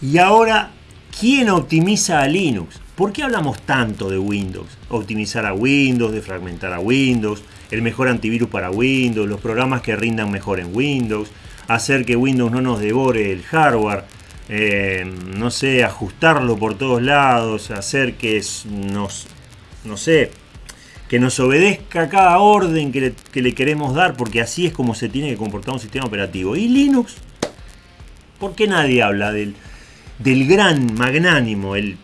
Y ahora, ¿quién optimiza a Linux? ¿Por qué hablamos tanto de Windows? Optimizar a Windows, de fragmentar a Windows, el mejor antivirus para Windows, los programas que rindan mejor en Windows, hacer que Windows no nos devore el hardware, eh, no sé, ajustarlo por todos lados, hacer que nos, no sé, que nos obedezca cada orden que le, queremos dar, porque así es como se tiene que comportar un sistema operativo. Y Linux, ¿por qué nadie habla del, del gran magnánimo, el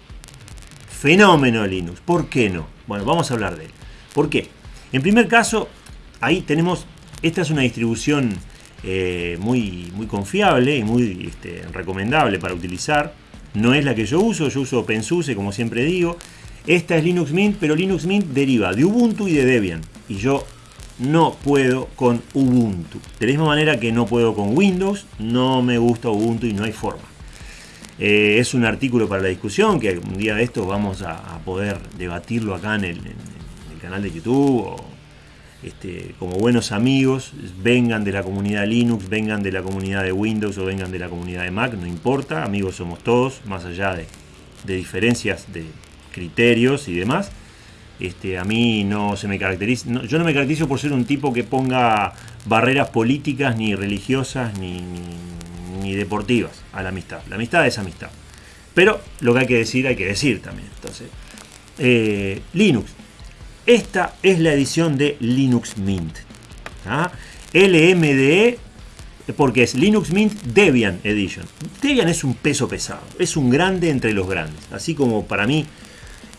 fenómeno Linux? ¿Por qué no? Bueno, vamos a hablar de él. ¿Por qué? En primer caso, ahí tenemos, esta es una distribución eh, muy, muy confiable y muy este, recomendable para utilizar. No es la que yo uso, yo uso OpenSUSE como siempre digo. Esta es Linux Mint, pero Linux Mint deriva de Ubuntu y de Debian. Y yo no puedo con Ubuntu. De la misma manera que no puedo con Windows, no me gusta Ubuntu y no hay forma. Eh, es un artículo para la discusión que un día de estos vamos a, poder debatirlo acá en el, canal de YouTube o este, como buenos amigos, vengan de la comunidad Linux, vengan de la comunidad de Windows o vengan de la comunidad de Mac, no importa, amigos somos todos, más allá de diferencias de, criterios y demás. Este, a mí no se me caracteriza, yo no me caracterizo por ser un tipo que ponga barreras políticas, ni religiosas, ni, deportivas a la amistad. La amistad es amistad. Pero lo que hay que decir, hay que decir también. Entonces, eh, Linux. Esta es la edición de Linux Mint. ¿ah? LMDE, porque es Linux Mint Debian Edition. Debian es un peso pesado, es un grande entre los grandes. Así como para mí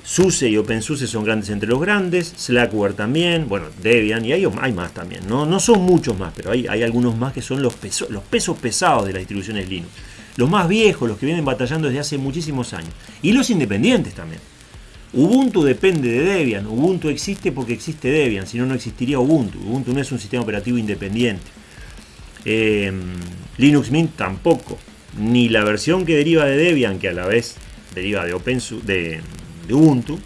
SUSE y OpenSUSE son grandes entre los grandes, Slackware también, bueno, Debian, y hay, más también, ¿no? no son muchos más, pero hay, hay algunos más que son los, los pesos pesados de las distribuciones Linux. Los más viejos, los que vienen batallando desde hace muchísimos años. Y los independientes también. Ubuntu depende de Debian, Ubuntu existe porque existe Debian, si no, no existiría Ubuntu. Ubuntu no es un sistema operativo independiente. Em, Linux Mint tampoco, ni la versión que deriva de Debian, que a la vez deriva de OpenSUSE, de Ubuntu,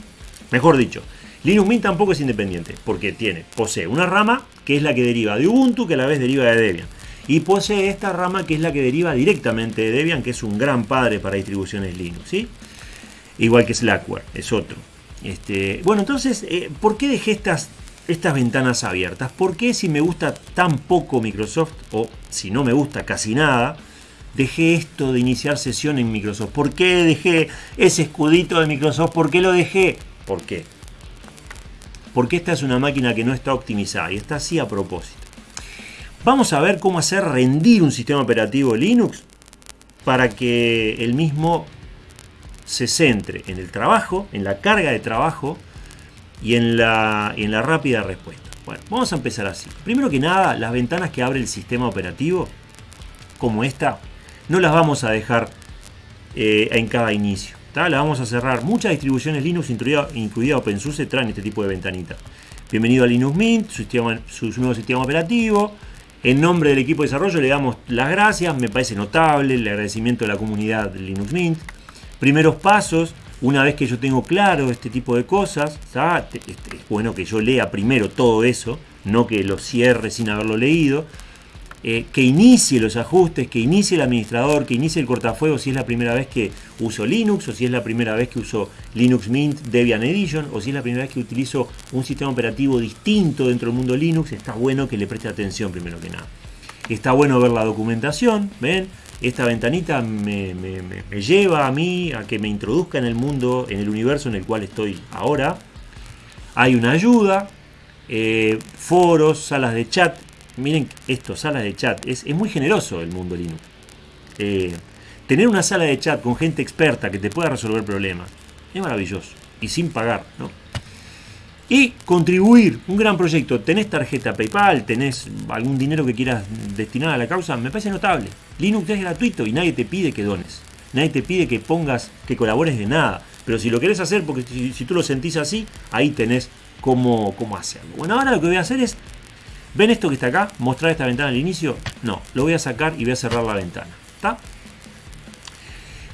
mejor dicho, Linux Mint tampoco es independiente, porque tiene, posee una rama que es la que deriva de Ubuntu, que a la vez deriva de Debian. Y posee esta rama que es la que deriva directamente de Debian, que es un gran padre para distribuciones Linux. Igual que Slackware, es otro. Este, bueno, entonces, eh, ¿por qué dejé estas, estas ventanas abiertas? ¿Por qué si me gusta tan poco Microsoft, o si no me gusta casi nada, dejé esto de iniciar sesión en Microsoft? ¿Por qué dejé ese escudito de Microsoft? ¿Por qué lo dejé? ¿Por qué? Porque esta es una máquina que no está optimizada y está así a propósito. Vamos a ver cómo hacer rendir un sistema operativo Linux para que el mismo se centre en el trabajo, en la carga de trabajo y en la, en la rápida respuesta. Bueno, vamos a empezar así. Primero que nada, las ventanas que abre el sistema operativo, como esta, no las vamos a dejar eh, en cada inicio. Las vamos a cerrar. Muchas distribuciones Linux, incluida, OpenSUSE, traen este tipo de ventanita. Bienvenido a Linux Mint, su, nuevo sistema operativo. En nombre del equipo de desarrollo le damos las gracias, me parece notable el agradecimiento de la comunidad de Linux Mint. Primeros pasos, una vez que yo tengo claro este tipo de cosas, este, es bueno que yo lea primero todo eso, no que lo cierre sin haberlo leído. Eh, que inicie los ajustes, que inicie el administrador, que inicie el cortafuego si es la primera vez que uso Linux o si es la primera vez que uso Linux Mint Debian Edition o si es la primera vez que utilizo un sistema operativo distinto dentro del mundo Linux, está bueno que le preste atención primero que nada. Está bueno ver la documentación, ¿ven? Esta ventanita me, lleva a mí a que me introduzca en el mundo, en el universo en el cual estoy ahora. Hay una ayuda, eh, foros, salas de chat, miren esto, salas de chat, es, muy generoso el mundo Linux. Eh, tener una sala de chat con gente experta que te pueda resolver problemas es maravilloso y sin pagar, ¿no? Y contribuir, un gran proyecto. Tenés tarjeta PayPal, tenés algún dinero que quieras destinar a la causa, me parece notable. Linux es gratuito y nadie te pide que dones. Nadie te pide que pongas, que colabores de nada. Pero si lo querés hacer, porque si, tú lo sentís así, ahí tenés cómo, cómo hacerlo. Bueno, ahora lo que voy a hacer es ¿Ven esto que está acá? ¿Mostrar esta ventana al inicio? No, lo voy a sacar y voy a cerrar la ventana. ¿Está?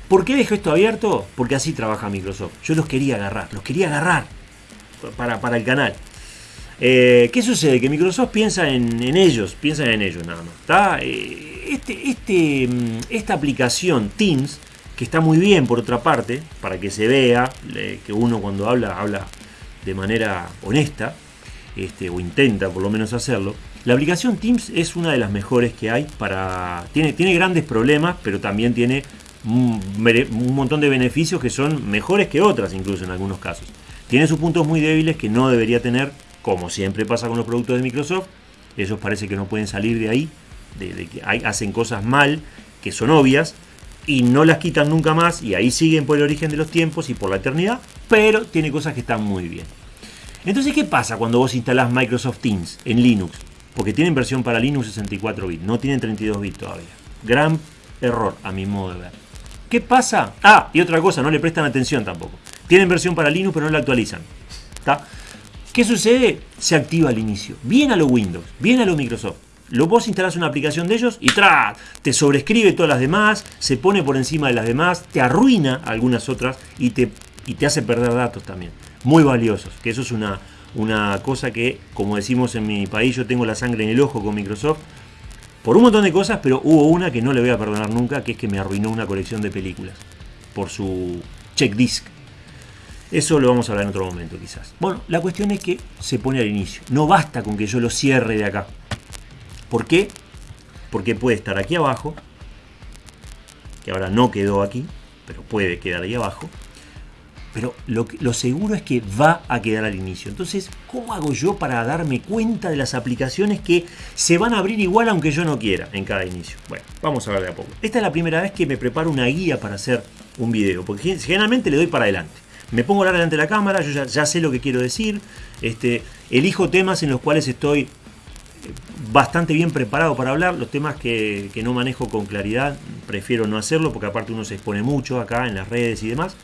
¿Por qué dejo esto abierto? Porque así trabaja Microsoft. Yo los quería agarrar, los quería agarrar para, para el canal. Eh, ¿Qué sucede? Que Microsoft piensa en, ellos, piensa en ellos nada más. ¿está? Eh, este, este, mm, esta aplicación Teams que está muy bien por otra parte, para que se vea que uno cuando habla, habla de manera honesta, este, o intenta por lo menos hacerlo. La aplicación Teams es una de las mejores que hay para... Tiene, grandes problemas, pero también tiene un, un montón de beneficios que son mejores que otras incluso en algunos casos. Tiene sus puntos muy débiles que no debería tener, como siempre pasa con los productos de Microsoft. Ellos parece que no pueden salir de ahí, de, que hacen cosas mal, que son obvias, y no las quitan nunca más, y ahí siguen por el origen de los tiempos y por la eternidad, pero tiene cosas que están muy bien. Entonces, ¿qué pasa cuando vos instalás Microsoft Teams en Linux? Porque tienen versión para Linux 64 bits, no tienen 32 bits todavía. Gran error, a mi modo de ver. ¿Qué pasa? Ah, y otra cosa, no le prestan atención tampoco. Tienen versión para Linux, pero no la actualizan. ¿Qué sucede? Se activa al inicio. Bien a lo Windows, bien a lo Microsoft. Lo vos instalás una aplicación de ellos y ¡tra! te sobrescribe todas las demás, se pone por encima de las demás, te arruina algunas otras y te, y te hace perder datos también. Muy valiosos, que eso es una, una cosa que, como decimos en mi país, yo tengo la sangre en el ojo con Microsoft, por un montón de cosas, pero hubo una que no le voy a perdonar nunca, que es que me arruinó una colección de películas por su check disc. Eso lo vamos a hablar en otro momento quizás. Bueno, la cuestión es que se pone al inicio. No basta con que yo lo cierre de acá. ¿Por qué? Porque puede estar aquí abajo, que ahora no quedó aquí, pero puede quedar ahí abajo pero lo, seguro es que va a quedar al inicio. Entonces, ¿cómo hago yo para darme cuenta de las aplicaciones que se van a abrir igual aunque yo no quiera en cada inicio? Bueno, vamos a ver de a poco. Esta es la primera vez que me preparo una guía para hacer un video, porque generalmente le doy para adelante. Me pongo a hablar delante de la cámara, yo ya, sé lo que quiero decir, este, elijo temas en los cuales estoy eh, bastante bien preparado para hablar. Los temas que, no manejo con claridad, prefiero no hacerlo porque aparte uno se expone mucho acá en las redes y demás.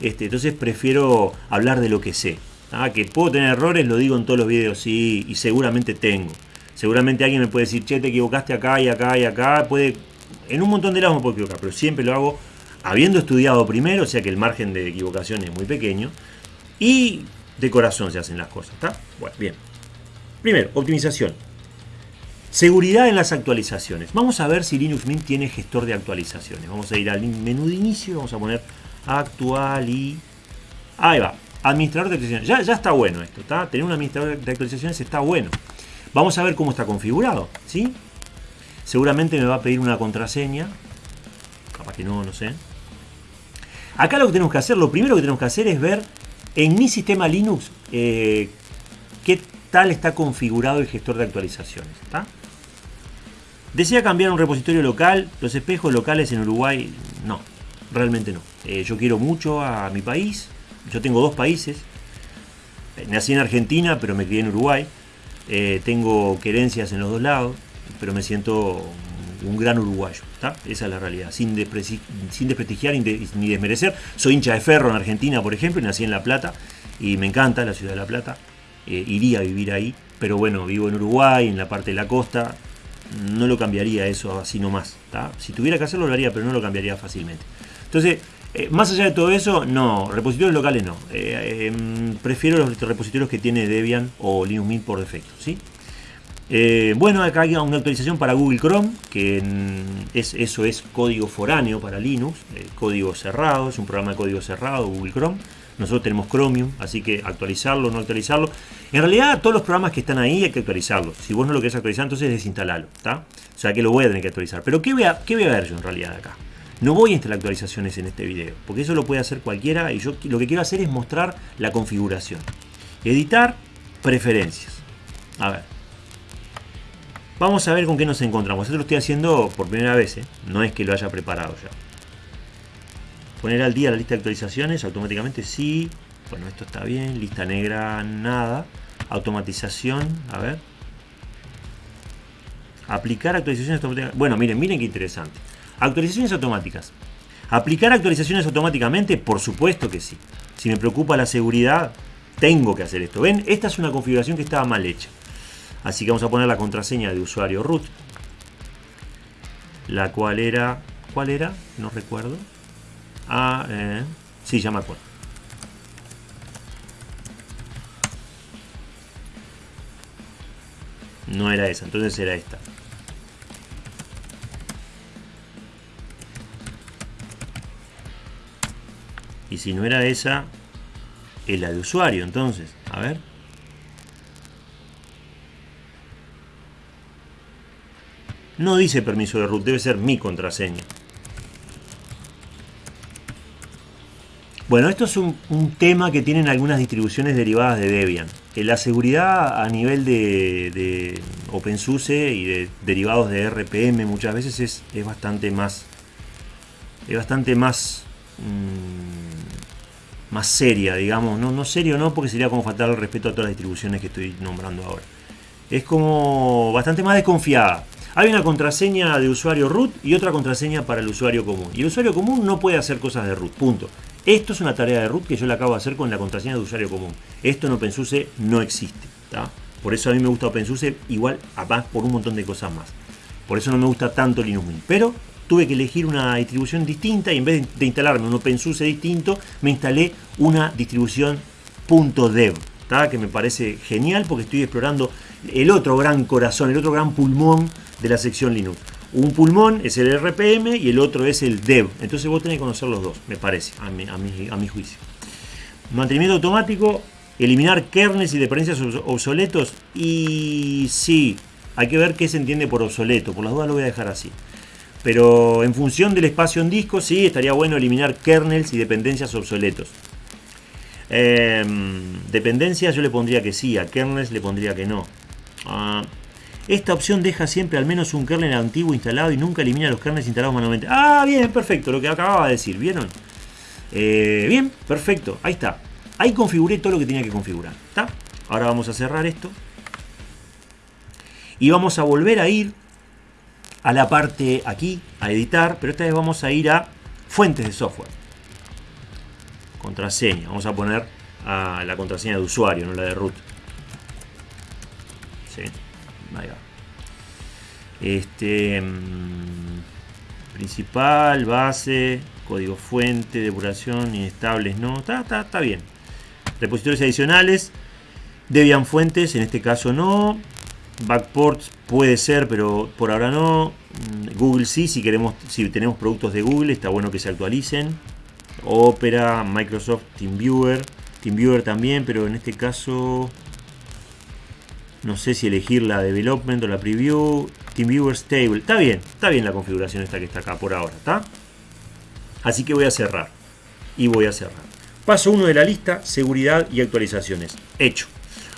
Este, entonces prefiero hablar de lo que sé. ¿ah? Que puedo tener errores, lo digo en todos los videos, sí, y seguramente tengo. Seguramente alguien me puede decir, che, te equivocaste acá y acá y acá. Puede, en un montón de lados me puedo equivocar, pero siempre lo hago habiendo estudiado primero, o sea que el margen de equivocación es muy pequeño. Y de corazón se hacen las cosas, ¿está? Bueno, bien. Primero, optimización. Seguridad en las actualizaciones. Vamos a ver si Linux Mint tiene gestor de actualizaciones. Vamos a ir al menú de inicio y vamos a poner actual y... Ahí va, administrador de actualizaciones. Ya, está bueno esto, ¿está? Tener un administrador de actualizaciones está bueno. Vamos a ver cómo está configurado, ¿sí? Seguramente me va a pedir una contraseña. Capaz que no, no sé. Acá lo que tenemos que hacer, lo primero que tenemos que hacer es ver en mi sistema Linux eh, qué tal está configurado el gestor de actualizaciones. ¿está? ¿Desea cambiar un repositorio local? Los espejos locales en Uruguay, no realmente no. Eh, yo quiero mucho a mi país, yo tengo dos países, nací en Argentina pero me crié en Uruguay, eh, tengo querencias en los dos lados, pero me siento un gran uruguayo, esa es la realidad, sin, sin desprestigiar ni desmerecer. Soy hincha de ferro en Argentina, por ejemplo, nací en La Plata y me encanta la ciudad de La Plata, eh, iría a vivir ahí, pero bueno, vivo en Uruguay, en la parte de la costa, no lo cambiaría eso así nomás. Si tuviera que hacerlo lo haría, pero no lo cambiaría fácilmente. Entonces, eh, más allá de todo eso, no, repositorios locales no. Eh, em, prefiero los repositorios que tiene Debian o Linux Mint por defecto. ¿sí? Eh, bueno, acá hay una actualización para Google Chrome, que es, eso es código foráneo para Linux, código cerrado, es un programa de código cerrado, Google Chrome. Nosotros tenemos Chromium, así que actualizarlo, no actualizarlo. En realidad, todos los programas que están ahí hay que actualizarlos. Si vos no lo querés actualizar, entonces desinstalarlo. ¿está? O sea que lo voy a tener que actualizar. Pero ¿qué voy a, qué voy a ver yo en realidad acá? No voy a instalar actualizaciones en este video, porque eso lo puede hacer cualquiera y yo lo que quiero hacer es mostrar la configuración. Editar, preferencias. A ver. Vamos a ver con qué nos encontramos. Esto lo estoy haciendo por primera vez, ¿eh? no es que lo haya preparado ya. Poner al día la lista de actualizaciones, automáticamente sí. Bueno, esto está bien. Lista negra, nada. Automatización, a ver. Aplicar actualizaciones automáticamente. Bueno, miren, miren qué interesante. Actualizaciones automáticas. ¿Aplicar actualizaciones automáticamente? Por supuesto que sí. Si me preocupa la seguridad, tengo que hacer esto. ¿Ven? Esta es una configuración que estaba mal hecha. Así que vamos a poner la contraseña de usuario root. La cual era... ¿Cuál era? No recuerdo. Ah, eh, sí, ya me acuerdo. No era esa, entonces era esta. Y si no era esa, es la de usuario. Entonces, a ver. No dice permiso de root, debe ser mi contraseña. Bueno, esto es un, tema que tienen algunas distribuciones derivadas de Debian. Eh, la seguridad a nivel de, OpenSUSE y de derivados de RPM muchas veces es, bastante más es bastante más mm, más seria, digamos. No, no serio no, porque sería como faltar el respeto a todas las distribuciones que estoy nombrando ahora. Es como bastante más desconfiada. Hay una contraseña de usuario root y otra contraseña para el usuario común. Y el usuario común no puede hacer cosas de root, punto. Esto es una tarea de root que yo la acabo de hacer con la contraseña de usuario común. Esto en OpenSUSE no existe. Por eso a mí me gusta OpenSUSE igual, además por un montón de cosas más. Por eso no me gusta tanto Linux Mint. Pero tuve que elegir una distribución distinta y en vez de instalarme un OpenSUSE distinto, me instalé una distribución .dev, que me parece genial porque estoy explorando el otro gran corazón, el otro gran pulmón de la sección Linux. Un pulmón es el RPM y el otro es el dev. Entonces vos tenés que conocer los dos, me parece, a mi, a mi, juicio. Mantenimiento automático, eliminar kernels y dependencias obsoletos. Y sí, hay que ver qué se entiende por obsoleto. Por las dudas lo voy a dejar así. Pero en función del espacio en disco, sí, estaría bueno eliminar kernels y dependencias obsoletos. Em, dependencias yo le pondría que sí, a kernels le pondría que no. Ah, esta opción deja siempre al menos un kernel antiguo instalado y nunca elimina los kernels instalados manualmente. Ah, bien, perfecto, lo que acababa de decir, ¿vieron? Eh, bien, perfecto, ahí está. Ahí configuré todo lo que tenía que configurar. ¿Está? Ahora vamos a cerrar esto. Y vamos a volver a ir a la parte aquí, a editar, pero esta vez vamos a ir a fuentes de software. Contraseña, vamos a poner a la contraseña de usuario, no la de root. Sí. Este, mm, principal, base, código fuente, depuración, inestables, no, está, está, está bien. Repositorios adicionales, Debian fuentes, en este caso no. Backports puede ser, pero por ahora no. Mm, Google sí, si queremos, si tenemos productos de Google, está bueno que se actualicen. Opera, Microsoft TeamViewer, TeamViewer también, pero en este caso no sé si elegir la development o la preview. TeamViewer Stable. Está bien, está bien la configuración esta que está acá por ahora, ¿está? Así que voy a cerrar. Y voy a cerrar. Paso 1 de la lista, seguridad y actualizaciones. Hecho.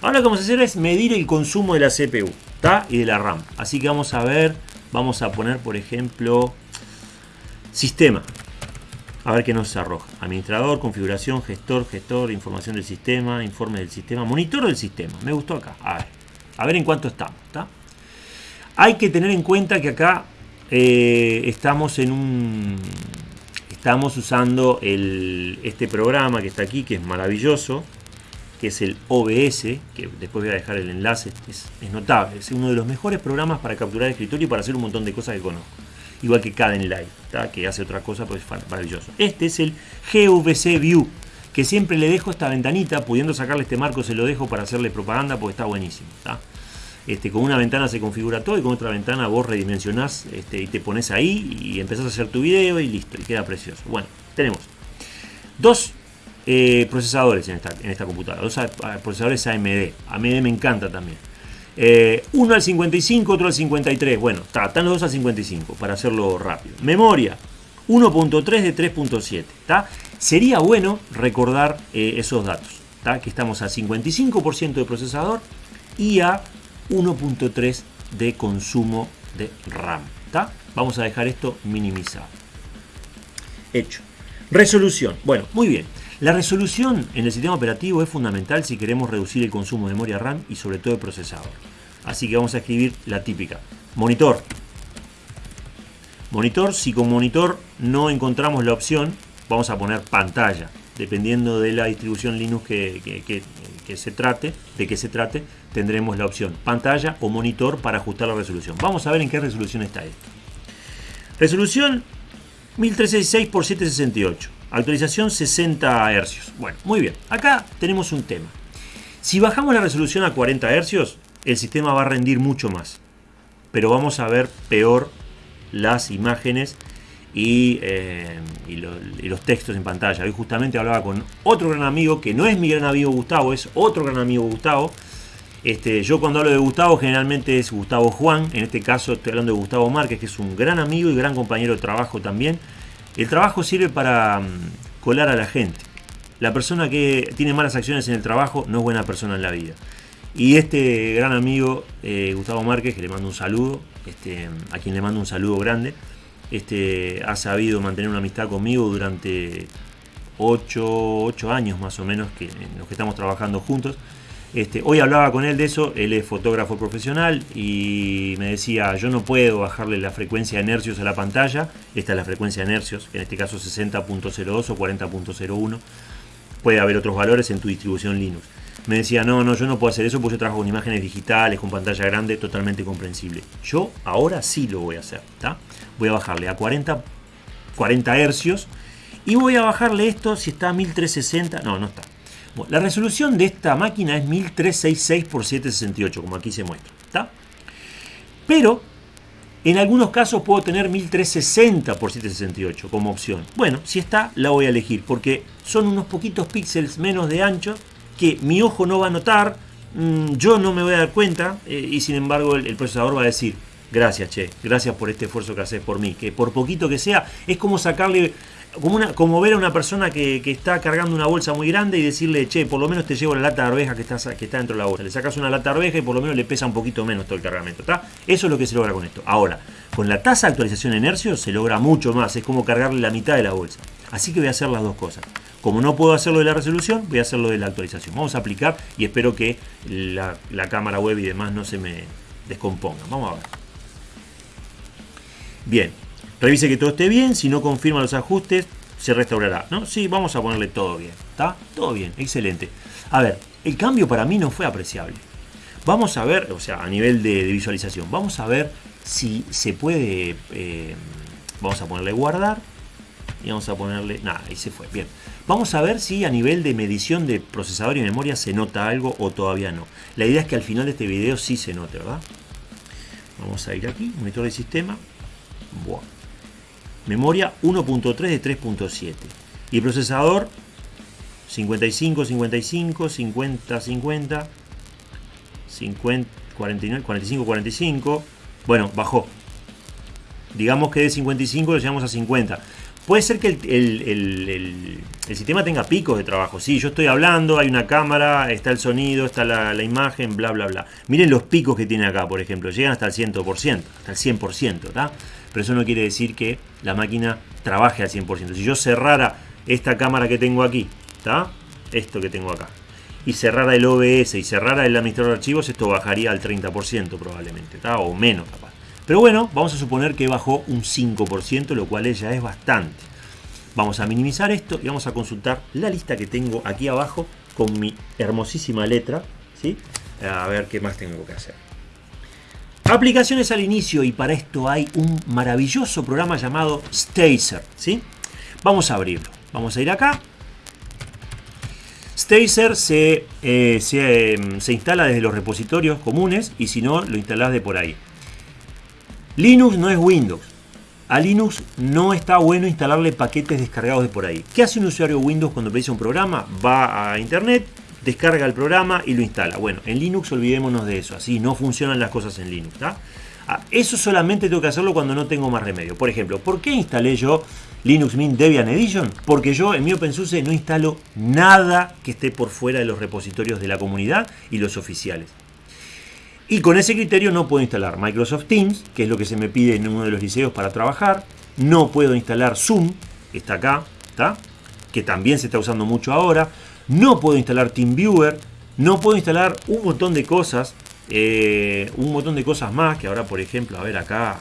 Ahora lo que vamos a hacer es medir el consumo de la CPU, ¿está? Y de la RAM. Así que vamos a ver, vamos a poner, por ejemplo, sistema. A ver qué nos arroja. Administrador, configuración, gestor, gestor, información del sistema, informe del sistema, monitor del sistema. Me gustó acá. A ver. A ver en cuánto estamos. Hay que tener en cuenta que acá eh, estamos en un. Estamos usando este programa que está aquí, que es maravilloso, que es el OBS, que después voy a dejar el enlace, es, notable, es uno de los mejores programas para capturar escritorio y para hacer un montón de cosas que conozco. Igual que Caden Live, que hace otra cosa, pues es maravilloso. Este es el GVC View, que siempre le dejo esta ventanita, pudiendo sacarle este marco se lo dejo para hacerle propaganda porque está buenísimo. Este, con una ventana se configura todo y con otra ventana vos redimensionás este, y te pones ahí y empezás a hacer tu video y listo, y queda precioso. Bueno, tenemos dos eh, procesadores en esta, en esta computadora, dos procesadores AMD. AMD me encanta también. Eh, uno al 55, otro al 53. Bueno, están los dos al 55 para hacerlo rápido. Memoria, 1.3 de 3.7. Sería bueno recordar eh, esos datos. Que estamos a 55% de procesador y a 1.3 de consumo de RAM. Vamos a dejar esto minimizado. Hecho. Resolución. Bueno, muy bien. La resolución en el sistema operativo es fundamental si queremos reducir el consumo de memoria RAM y sobre todo el procesador. Así que vamos a escribir la típica. Monitor. Monitor, si con monitor no encontramos la opción, vamos a poner pantalla. Dependiendo de la distribución Linux que, se trate, de que se trate, tendremos la opción pantalla o monitor para ajustar la resolución. Vamos a ver en qué resolución está esto. Resolución 1366 x 768. Actualización 60 Hz. Bueno, muy bien. Acá tenemos un tema. Si bajamos la resolución a 40 Hz, el sistema va a rendir mucho más. Pero vamos a ver peor las imágenes y, eh, y, los textos en pantalla. Hoy justamente hablaba con otro gran amigo, que no es mi gran amigo Gustavo, es otro gran amigo Gustavo. Este, yo cuando hablo de Gustavo generalmente es Gustavo Juan, en este caso estoy hablando de Gustavo Márquez, que es un gran amigo y gran compañero de trabajo también. El trabajo sirve para mm, colar a la gente. La persona que tiene malas acciones en el trabajo no es buena persona en la vida. Y este gran amigo, eh, Gustavo Márquez, que le mando un saludo, este, a quien le mando un saludo grande, este, ha sabido mantener una amistad conmigo durante 8, años más o menos que, en los que estamos trabajando juntos. Este, hoy hablaba con él de eso, él es fotógrafo profesional y me decía, yo no puedo bajarle la frecuencia de hercios a la pantalla, esta es la frecuencia de hercios, en este caso 60.02 o 40.01, puede haber otros valores en tu distribución Linux. Me decía, no, no, yo no puedo hacer eso porque yo trabajo con imágenes digitales, con pantalla grande, totalmente comprensible. Yo ahora sí lo voy a hacer, Voy a bajarle a 40, 40 hercios y voy a bajarle esto si está a 1360, no, no está la resolución de esta máquina es 1366 x 768, como aquí se muestra. ¿está? Pero en algunos casos puedo tener 1360 x 768 como opción. Bueno, si está, la voy a elegir porque son unos poquitos píxeles menos de ancho que mi ojo no va a notar, mm, yo no me voy a dar cuenta eh, y sin embargo el, el procesador va a decir, gracias che, gracias por este esfuerzo que haces por mí, que por poquito que sea, es como sacarle como, ver a una persona que, está cargando una bolsa muy grande y decirle, che, por lo menos te llevo la lata de arveja que está, que está dentro de la bolsa. Le sacas una lata de arveja y por lo menos le pesa un poquito menos todo el cargamento. ¿está? Eso es lo que se logra con esto. Ahora, con la tasa de actualización en se logra mucho más. Es como cargarle la mitad de la bolsa. Así que voy a hacer las dos cosas. Como no puedo hacerlo de la resolución, voy a hacerlo de la actualización. Vamos a aplicar y espero que la, cámara web y demás no se me descompongan. Vamos a ver. Bien, revise que todo esté bien. Si no confirma los ajustes, se restaurará. ¿no? Sí, vamos a ponerle todo bien. ¿Está? Todo bien, excelente. A ver, el cambio para mí no fue apreciable. Vamos a ver, o sea, a nivel de, visualización, vamos a ver si se puede... Eh, vamos a ponerle guardar. Y vamos a ponerle... Nada, ahí se fue. Bien. Vamos a ver si a nivel de medición de procesador y memoria se nota algo o todavía no. La idea es que al final de este video sí se note, ¿verdad? Vamos a ir aquí, monitor de sistema. Buah memoria 1.3 de 3.7 y procesador 55, 55, 50, 50, 50, 49, 45, 45. Bueno, bajó. Digamos que de 55 lo llevamos a 50. Puede ser que el, sistema tenga picos de trabajo. Sí, yo estoy hablando, hay una cámara, está el sonido, está la, imagen, bla, bla, bla. Miren los picos que tiene acá, por ejemplo. Llegan hasta el 100%, hasta el 100%, ¿está? pero eso no quiere decir que la máquina trabaje al 100%. Si yo cerrara esta cámara que tengo aquí, ¿está? Esto que tengo acá, y cerrara el OBS y cerrara el administrador de archivos, esto bajaría al 30% probablemente, ¿está? O menos capaz. Pero bueno, vamos a suponer que bajó un 5%, lo cual ya es bastante. Vamos a minimizar esto y vamos a consultar la lista que tengo aquí abajo con mi hermosísima letra, ¿sí? A ver qué más tengo que hacer. Aplicaciones al inicio y para esto hay un maravilloso programa llamado Stacer. ¿sí? Vamos a abrirlo. Vamos a ir acá. Stacer se, eh, em, se, instala desde los repositorios comunes y si no lo instalás de por ahí. Linux no es Windows. A Linux no está bueno instalarle paquetes descargados de por ahí. ¿Qué hace un usuario Windows cuando pide un programa? Va a internet, descarga el programa y lo instala. Bueno, en Linux olvidémonos de eso, así no funcionan las cosas en Linux. Ah, eso solamente tengo que hacerlo cuando no tengo más remedio. Por ejemplo, ¿por qué instalé yo Linux Mint Debian Edition? Porque yo en mi OpenSUSE no instalo nada que esté por fuera de los repositorios de la comunidad y los oficiales. Y con ese criterio no puedo instalar Microsoft Teams, que es lo que se me pide en uno de los liceos para trabajar. No puedo instalar Zoom, que está acá, ¿está? que también se está usando mucho ahora no puedo instalar TeamViewer, no puedo instalar un montón de cosas, eh, un montón de cosas más, que ahora por ejemplo, a ver acá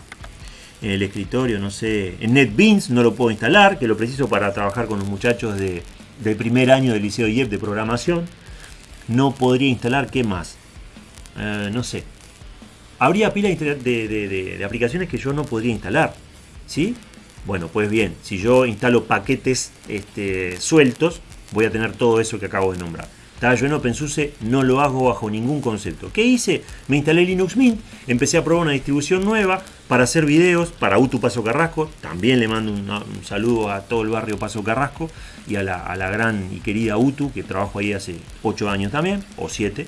en el escritorio, no sé, en NetBeans no lo puedo instalar, que lo preciso para trabajar con los muchachos de, del primer año del Liceo IEP de programación. No podría instalar, ¿qué más? Eh, no sé. Habría pila de, aplicaciones que yo no podría instalar, ¿sí? Bueno, pues bien, si yo instalo paquetes este, sueltos, voy a tener todo eso que acabo de nombrar. Yo en OpenSUSE no lo hago bajo ningún concepto. ¿Qué hice? Me instalé Linux Mint, empecé a probar una distribución nueva para hacer videos, para Utu Paso Carrasco. También le mando un, saludo a todo el barrio Paso Carrasco y a la, gran y querida Utu, que trabajo ahí hace 8 años también, o 7.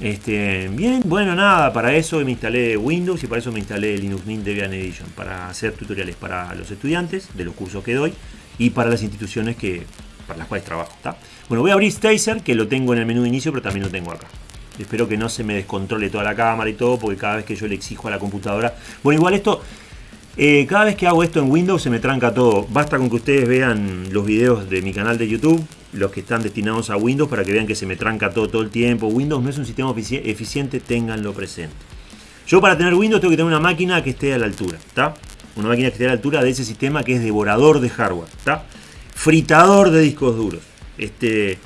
Este, bien, bueno, nada, para eso me instalé Windows y para eso me instalé Linux Mint Debian Edition, para hacer tutoriales para los estudiantes de los cursos que doy y para las instituciones que, para las cuales trabajo. Bueno, voy a abrir Stacer, que lo tengo en el menú de inicio, pero también lo tengo acá. Espero que no se me descontrole toda la cámara y todo, porque cada vez que yo le exijo a la computadora... Bueno, igual esto, eh, cada vez que hago esto en Windows se me tranca todo. Basta con que ustedes vean los videos de mi canal de YouTube, los que están destinados a Windows, para que vean que se me tranca todo todo el tiempo. Windows no es un sistema eficiente, tenganlo presente. Yo para tener Windows tengo que tener una máquina que esté a la altura, ¿está? Una máquina que esté a la altura de ese sistema que es devorador de hardware, ¿está? Fritador de discos duros este,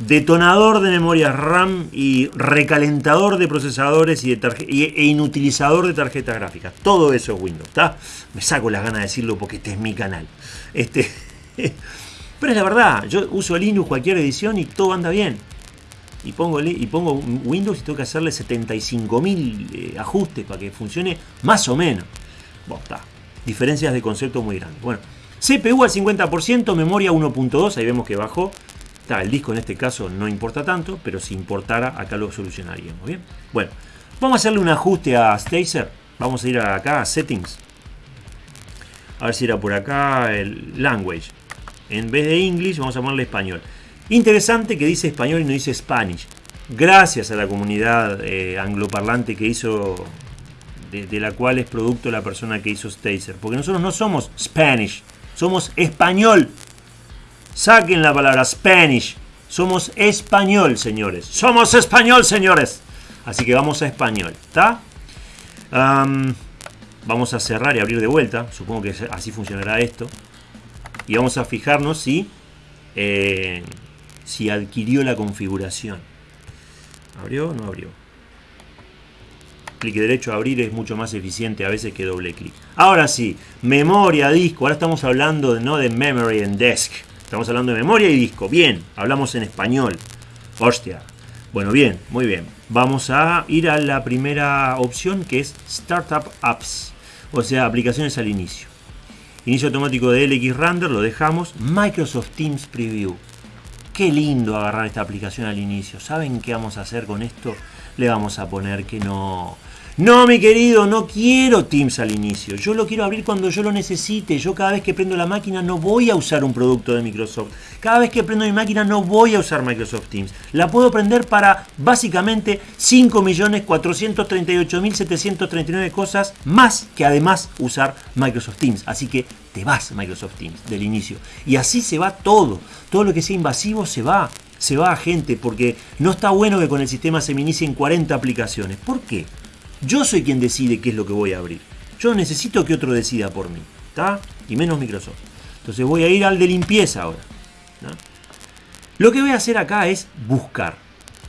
detonador de memorias RAM y recalentador de procesadores y, e inutilizador de tarjetas gráficas. Todo eso es Windows, ¿está? Me saco las ganas de decirlo porque este es mi canal. Este, pero es la verdad, yo uso Linux cualquier edición y todo anda bien. Y pongo, y pongo Windows y tengo que hacerle 75.000 eh, ajustes para que funcione más o menos. Bueno, está. Diferencias de concepto muy grandes. Bueno, CPU al 50%, memoria 1.2, ahí vemos que bajó el disco en este caso no importa tanto, pero si importara acá lo solucionaríamos. Bien, bueno, vamos a hacerle un ajuste a Stacer. Vamos a ir acá a Settings. A ver si era por acá el Language. En vez de English vamos a ponerle español. Interesante que dice español y no dice Spanish. Gracias a la comunidad eh, angloparlante que hizo, de, la cual es producto la persona que hizo Stacer. Porque nosotros no somos Spanish, somos español. Saquen la palabra Spanish. Somos español, señores. Somos español, señores. Así que vamos a español. ¿Está? vamos a cerrar y abrir de vuelta. Supongo que así funcionará esto. Y vamos a fijarnos si, eh, si adquirió la configuración. ¿Abrió o no abrió? Clic derecho a abrir es mucho más eficiente a veces que doble clic. Ahora sí, memoria, disco. Ahora estamos hablando de, no de memory and desk. Estamos hablando de memoria y disco. Bien, hablamos en español. Hostia. Bueno, bien, muy bien. Vamos a ir a la primera opción que es Startup Apps. O sea, aplicaciones al inicio. Inicio automático de LX Render, lo dejamos. Microsoft Teams Preview. Qué lindo agarrar esta aplicación al inicio. ¿Saben qué vamos a hacer con esto? Le vamos a poner que no no, mi querido, no quiero Teams al inicio. Yo lo quiero abrir cuando yo lo necesite. Yo cada vez que prendo la máquina no voy a usar un producto de Microsoft. Cada vez que prendo mi máquina no voy a usar Microsoft Teams. La puedo prender para básicamente 5.438.739 cosas más que además usar Microsoft Teams. Así que te vas Microsoft Teams del inicio. Y así se va todo. Todo lo que sea invasivo se va. Se va a gente porque no está bueno que con el sistema se me inicien 40 aplicaciones. ¿Por qué? Yo soy quien decide qué es lo que voy a abrir. Yo necesito que otro decida por mí. ¿Está? Y menos Microsoft. Entonces voy a ir al de limpieza ahora. Lo que voy a hacer acá es buscar.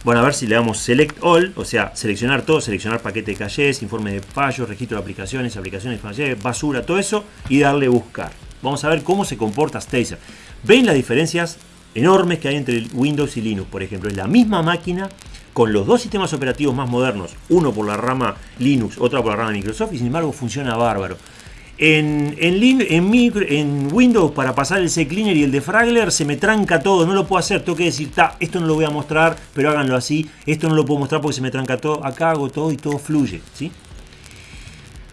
Bueno, a ver si le damos Select All, o sea, seleccionar todo, seleccionar paquete de calles, informe de fallos, registro de aplicaciones, aplicaciones de basura, todo eso, y darle buscar. Vamos a ver cómo se comporta Stacer. ¿Ven las diferencias enormes que hay entre Windows y Linux? Por ejemplo, es la misma máquina, con los dos sistemas operativos más modernos, uno por la rama Linux, otro por la rama Microsoft, y sin embargo funciona bárbaro. En, en, en, Windows para pasar el CCleaner y el defragler se me tranca todo, no lo puedo hacer, tengo que decir, esto no lo voy a mostrar, pero háganlo así, esto no lo puedo mostrar porque se me tranca todo, acá hago todo y todo fluye, ¿sí?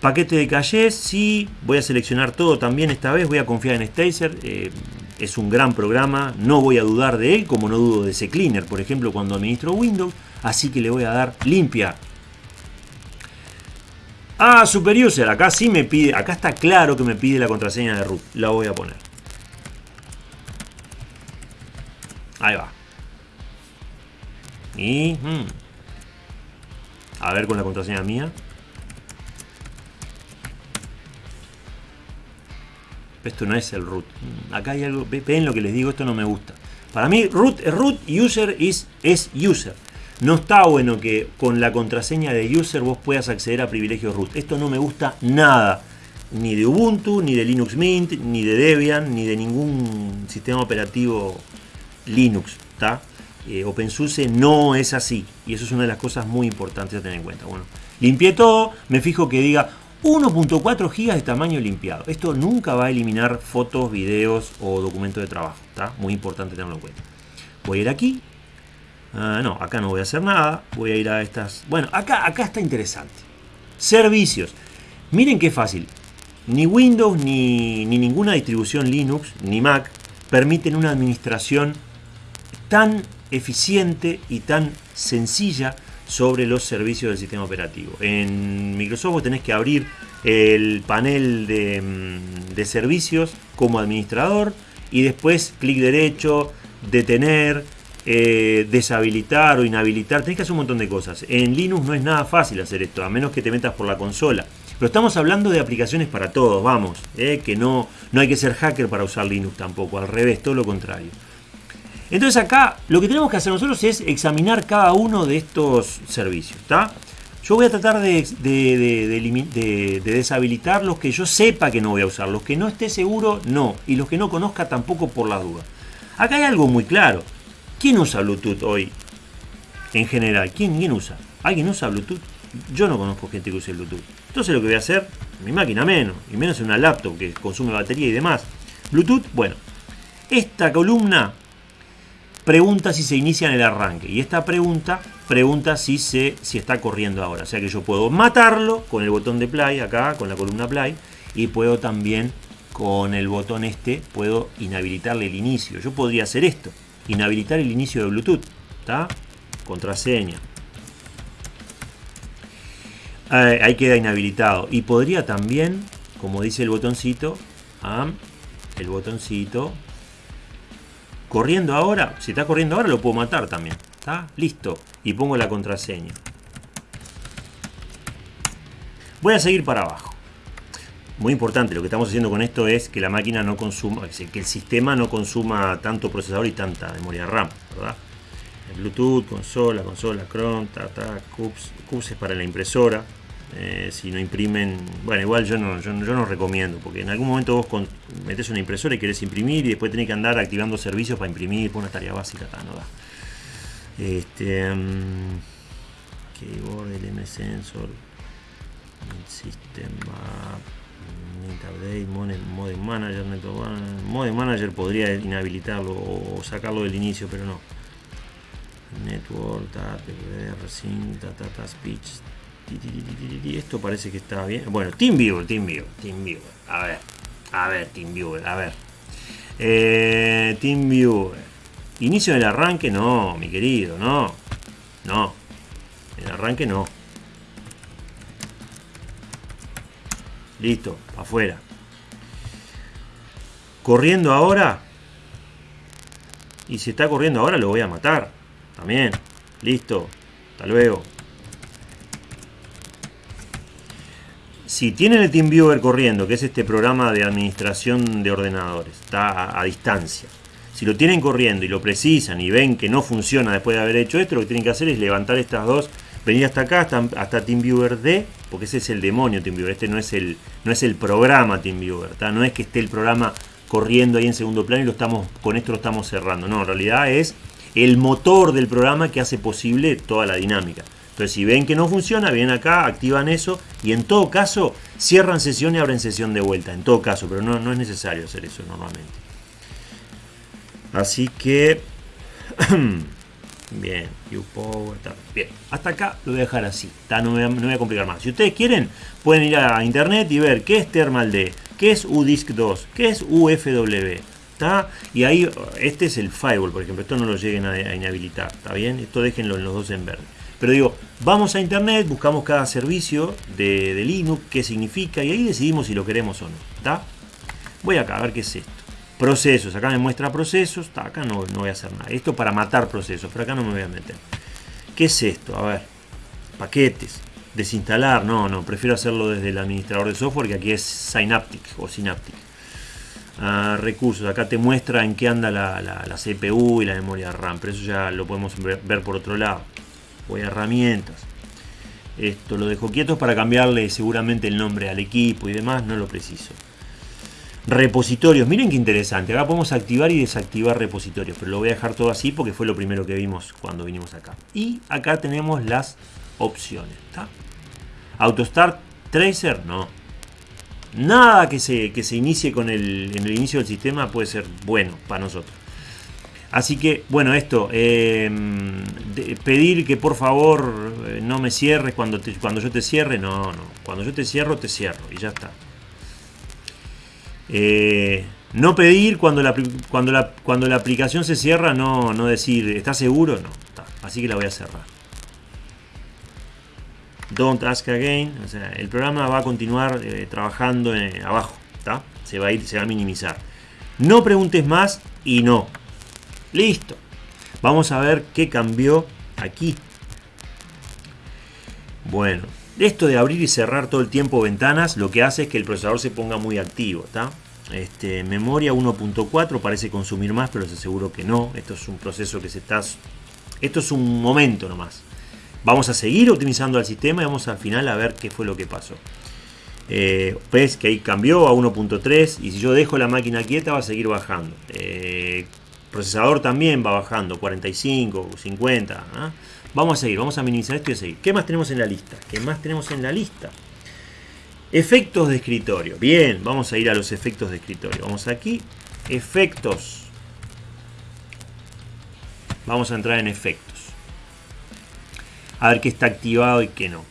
Paquete de calles, sí, voy a seleccionar todo también esta vez, voy a confiar en Stacer, eh, es un gran programa, no voy a dudar de él, como no dudo de CCleaner, por ejemplo, cuando administro Windows, así que le voy a dar limpia. Ah, super user, acá sí me pide, acá está claro que me pide la contraseña de root, la voy a poner. Ahí va. Y... Hmm. A ver con la contraseña mía. Esto no es el root. Acá hay algo, ven lo que les digo, esto no me gusta. Para mí root es root user es, es user. No está bueno que con la contraseña de user vos puedas acceder a privilegios root. Esto no me gusta nada. Ni de Ubuntu, ni de Linux Mint, ni de Debian, ni de ningún sistema operativo Linux. eh, OpenSUSE no es así. Y eso es una de las cosas muy importantes a tener en cuenta. Bueno, limpié todo, me fijo que diga 1.4 GB de tamaño limpiado. Esto nunca va a eliminar fotos, videos o documentos de trabajo. Está muy importante tenerlo en cuenta. Voy a ir aquí. Ah, no, acá no voy a hacer nada. Voy a ir a estas. Bueno, acá, acá está interesante. Servicios. Miren qué fácil. Ni Windows ni, ni ninguna distribución Linux ni Mac permiten una administración tan eficiente y tan sencilla sobre los servicios del sistema operativo. En Microsoft vos tenés que abrir el panel de, mm, de servicios como administrador y después clic derecho, detener, eh, deshabilitar o inhabilitar. Tenés que hacer un montón de cosas. En Linux no es nada fácil hacer esto, a menos que te metas por la consola. Pero estamos hablando de aplicaciones para todos, vamos, eh, que no, no hay que ser hacker para usar Linux tampoco, al revés, todo lo contrario. Entonces acá lo que tenemos que hacer nosotros es examinar cada uno de estos servicios. ¿está? Yo voy a tratar de, de, deshabilitar los que yo sepa que no voy a usar. Los que no esté seguro, no. Y los que no conozca tampoco por la duda. Acá hay algo muy claro. ¿Quién usa Bluetooth hoy? En general, ¿quién, quién usa? ¿Alguien usa Bluetooth? Yo no conozco gente que use Bluetooth. Entonces lo que voy a hacer, mi máquina menos, y menos en una laptop que consume batería y demás. Bluetooth, bueno, esta columna pregunta si se inicia en el arranque. Y esta pregunta pregunta si, se, si está corriendo ahora. O sea que yo puedo matarlo con el botón de play acá, con la columna play. Y puedo también con el botón este, puedo inhabilitarle el inicio. Yo podría hacer esto. Inhabilitar el inicio de Bluetooth. ¿Está? Contraseña. ahí queda inhabilitado. Y podría también, como dice el botoncito, el botoncito Corriendo ahora, si está corriendo ahora lo puedo matar también. ¿Está? Listo. Y pongo la contraseña. Voy a seguir para abajo. Muy importante, lo que estamos haciendo con esto es que la máquina no consuma, que el sistema no consuma tanto procesador y tanta memoria RAM, ¿verdad? Bluetooth, consola, consola, Chrome, ta, ta, CUPS, CUPS es para la impresora, eh, si no imprimen, bueno, igual yo no, yo, no recomiendo, porque en algún momento vos metes una impresora y querés imprimir y después tenés que andar activando servicios para imprimir, por una tarea básica, no da. Este, um, keyboard, LM Sensor, System Update, Modem Manager, Modem Manager podría inhabilitarlo o sacarlo del inicio, pero no. Network, TAPR, Sync, Data, Speech, esto parece que está bien. Bueno, TeamViewer, TeamViewer, TeamViewer. A ver, a ver, TeamViewer, a ver. Eh, TeamViewer. Inicio del arranque, no, mi querido, no. No. El arranque no. Listo, afuera. Corriendo ahora. Y si está corriendo ahora lo voy a matar. También. Listo. Hasta luego. si tienen el TeamViewer corriendo, que es este programa de administración de ordenadores, está a, distancia. Si lo tienen corriendo y lo precisan y ven que no funciona después de haber hecho esto, lo que tienen que hacer es levantar estas dos, venir hasta acá, hasta, hasta TeamViewer D, porque ese es el demonio TeamViewer, este no es el, no es el programa TeamViewer, no es que esté el programa corriendo ahí en segundo plano y lo estamos, con esto lo estamos cerrando, no, en realidad es el motor del programa que hace posible toda la dinámica. Entonces, si ven que no funciona, vienen acá, activan eso y en todo caso cierran sesión y abren sesión de vuelta. En todo caso, pero no, no es necesario hacer eso normalmente. Así que... Bien, Bien, hasta acá lo voy a dejar así. No, me, voy a complicar más. Si ustedes quieren, pueden ir a internet y ver qué es Thermal D, qué es UDISC 2, qué es UFW. Y ahí, este es el firewall, por ejemplo. Esto no lo lleguen a, a inhabilitar. ¿Está bien? Esto déjenlo en los dos en verde. Pero digo, vamos a internet, buscamos cada servicio de, Linux, qué significa, y ahí decidimos si lo queremos o no. ¿Está? Voy acá a ver qué es esto. Procesos, acá me muestra procesos, acá no, no voy a hacer nada. Esto para matar procesos, pero acá no me voy a meter. ¿Qué es esto? A ver, paquetes, desinstalar, no, no, prefiero hacerlo desde el administrador de software que aquí es Synaptic o Synaptic. Ah, recursos, acá te muestra en qué anda la, la, CPU y la memoria RAM, pero eso ya lo podemos ver por otro lado voy a herramientas. Esto lo dejo quieto para cambiarle seguramente el nombre al equipo y demás, no lo preciso. Repositorios, miren qué interesante. Acá podemos activar y desactivar repositorios, pero lo voy a dejar todo así porque fue lo primero que vimos cuando vinimos acá. Y acá tenemos las opciones. AutoStart Tracer, no. Nada que se, que se inicie con el, en el inicio del sistema puede ser bueno para nosotros. Así que, bueno, esto, em, pedir que por favor eh, no me cierres cuando, cuando yo te cierre, no, no. Cuando yo te cierro, te cierro y ya está. Eh, no pedir cuando la, cuando, la, cuando la aplicación se cierra, no, no decir, ¿estás seguro? No, así que la voy a cerrar. Don't ask again. O sea, el programa va a continuar eh, trabajando abajo. Se va a ir, se va a minimizar. No preguntes más y no. Listo. Vamos a ver qué cambió aquí. Bueno, esto de abrir y cerrar todo el tiempo ventanas lo que hace es que el procesador se ponga muy activo. Este, memoria 1.4 parece consumir más, pero les aseguro que no. Esto es un proceso que se está... Esto es un momento nomás. Vamos a seguir optimizando el sistema y vamos al final a ver qué fue lo que pasó. Eh, ves que ahí cambió a 1.3 y si yo dejo la máquina quieta va a seguir bajando. Eh, procesador también va bajando, 45, 50. ¿ah? Vamos a seguir, vamos a minimizar esto y a seguir. ¿Qué más tenemos en la lista? ¿Qué más tenemos en la lista? Efectos de escritorio. Bien, vamos a ir a los efectos de escritorio. Vamos aquí, efectos. Vamos a entrar en efectos. A ver qué está activado y qué no.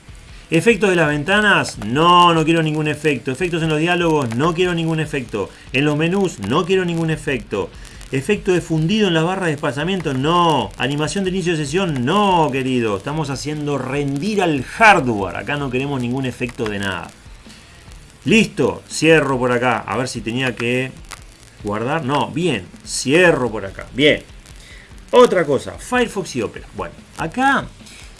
¿Efectos de las ventanas? No, no quiero ningún efecto. ¿Efectos en los diálogos? No quiero ningún efecto. ¿En los menús? No quiero ningún efecto. ¿Efecto de fundido en la barra de desplazamiento? No. ¿Animación de inicio de sesión? No, querido. Estamos haciendo rendir al hardware. Acá no queremos ningún efecto de nada. Listo. Cierro por acá. A ver si tenía que guardar. No, bien. Cierro por acá. Bien. Otra cosa. Firefox y Opera. Bueno, acá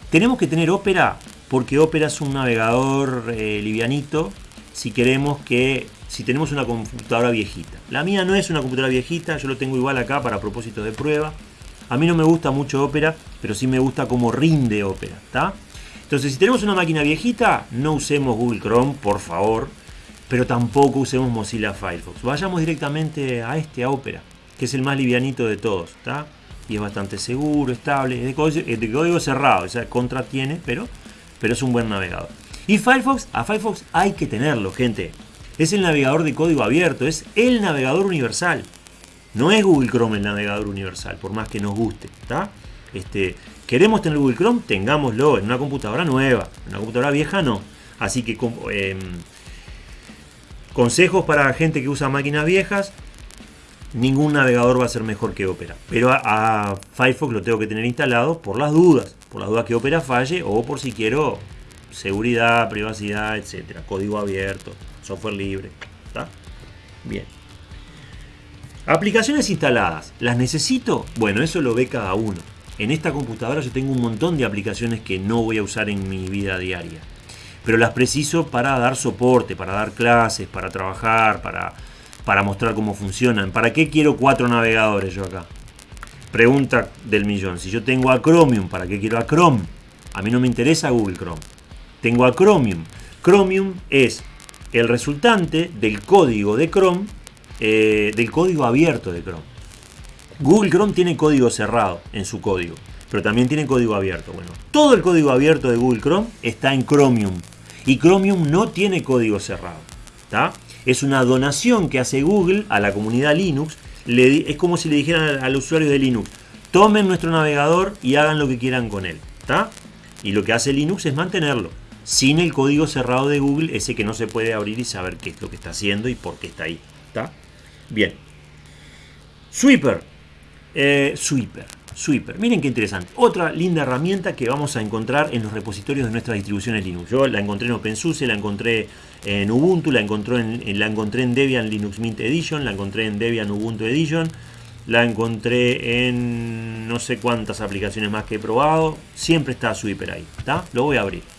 tenemos que tener Opera porque Opera es un navegador eh, livianito si queremos que si tenemos una computadora viejita. La mía no es una computadora viejita, yo lo tengo igual acá para propósito de prueba. A mí no me gusta mucho Opera, pero sí me gusta cómo rinde Opera. Entonces, si tenemos una máquina viejita, no usemos Google Chrome, por favor, pero tampoco usemos Mozilla Firefox. Vayamos directamente a este, a Opera, que es el más livianito de todos. Y es bastante seguro, estable, es de código, cerrado, o sea, contra tiene, pero, pero es un buen navegador. Y Firefox, a Firefox hay que tenerlo, gente. Es el navegador de código abierto, es el navegador universal. No es Google Chrome el navegador universal, por más que nos guste. Este, ¿Queremos tener Google Chrome? Tengámoslo en una computadora nueva. En una computadora vieja no. Así que em, consejos para gente que usa máquinas viejas. Ningún navegador va a ser mejor que Opera. Pero a, a Firefox lo tengo que tener instalado por las dudas. Por las dudas que Opera falle o por si quiero seguridad, privacidad, etcétera. Código abierto software libre. ¿Está? Bien. Aplicaciones instaladas. ¿Las necesito? Bueno, eso lo ve cada uno. En esta computadora yo tengo un montón de aplicaciones que no voy a usar en mi vida diaria. Pero las preciso para dar soporte, para dar clases, para trabajar, para, para mostrar cómo funcionan. ¿Para qué quiero cuatro navegadores yo acá? Pregunta del millón. Si yo tengo a Chromium, ¿para qué quiero a Chrome? A mí no me interesa Google Chrome. Tengo a Chromium. Chromium es el resultante del código de Chrome, eh, del código abierto de Chrome. Google Chrome tiene código cerrado en su código, pero también tiene código abierto. Bueno, todo el código abierto de Google Chrome está en Chromium y Chromium no tiene código cerrado. Es una donación que hace Google a la comunidad Linux. es como si le dijeran al, usuario de Linux, tomen nuestro navegador y hagan lo que quieran con él. Y lo que hace Linux es mantenerlo sin el código cerrado de Google, ese que no se puede abrir y saber qué es lo que está haciendo y por qué está ahí. ¿Está? Bien. Sweeper. Eh, sweeper. Sweeper. Miren qué interesante. Otra linda herramienta que vamos a encontrar en los repositorios de nuestras distribuciones Linux. Yo la encontré en OpenSUSE, la encontré en Ubuntu, la encontré en, la encontré en Debian Linux Mint Edition, la encontré en Debian Ubuntu Edition, la encontré en no sé cuántas aplicaciones más que he probado. Siempre está Sweeper ahí. ¿Está? Lo voy a abrir.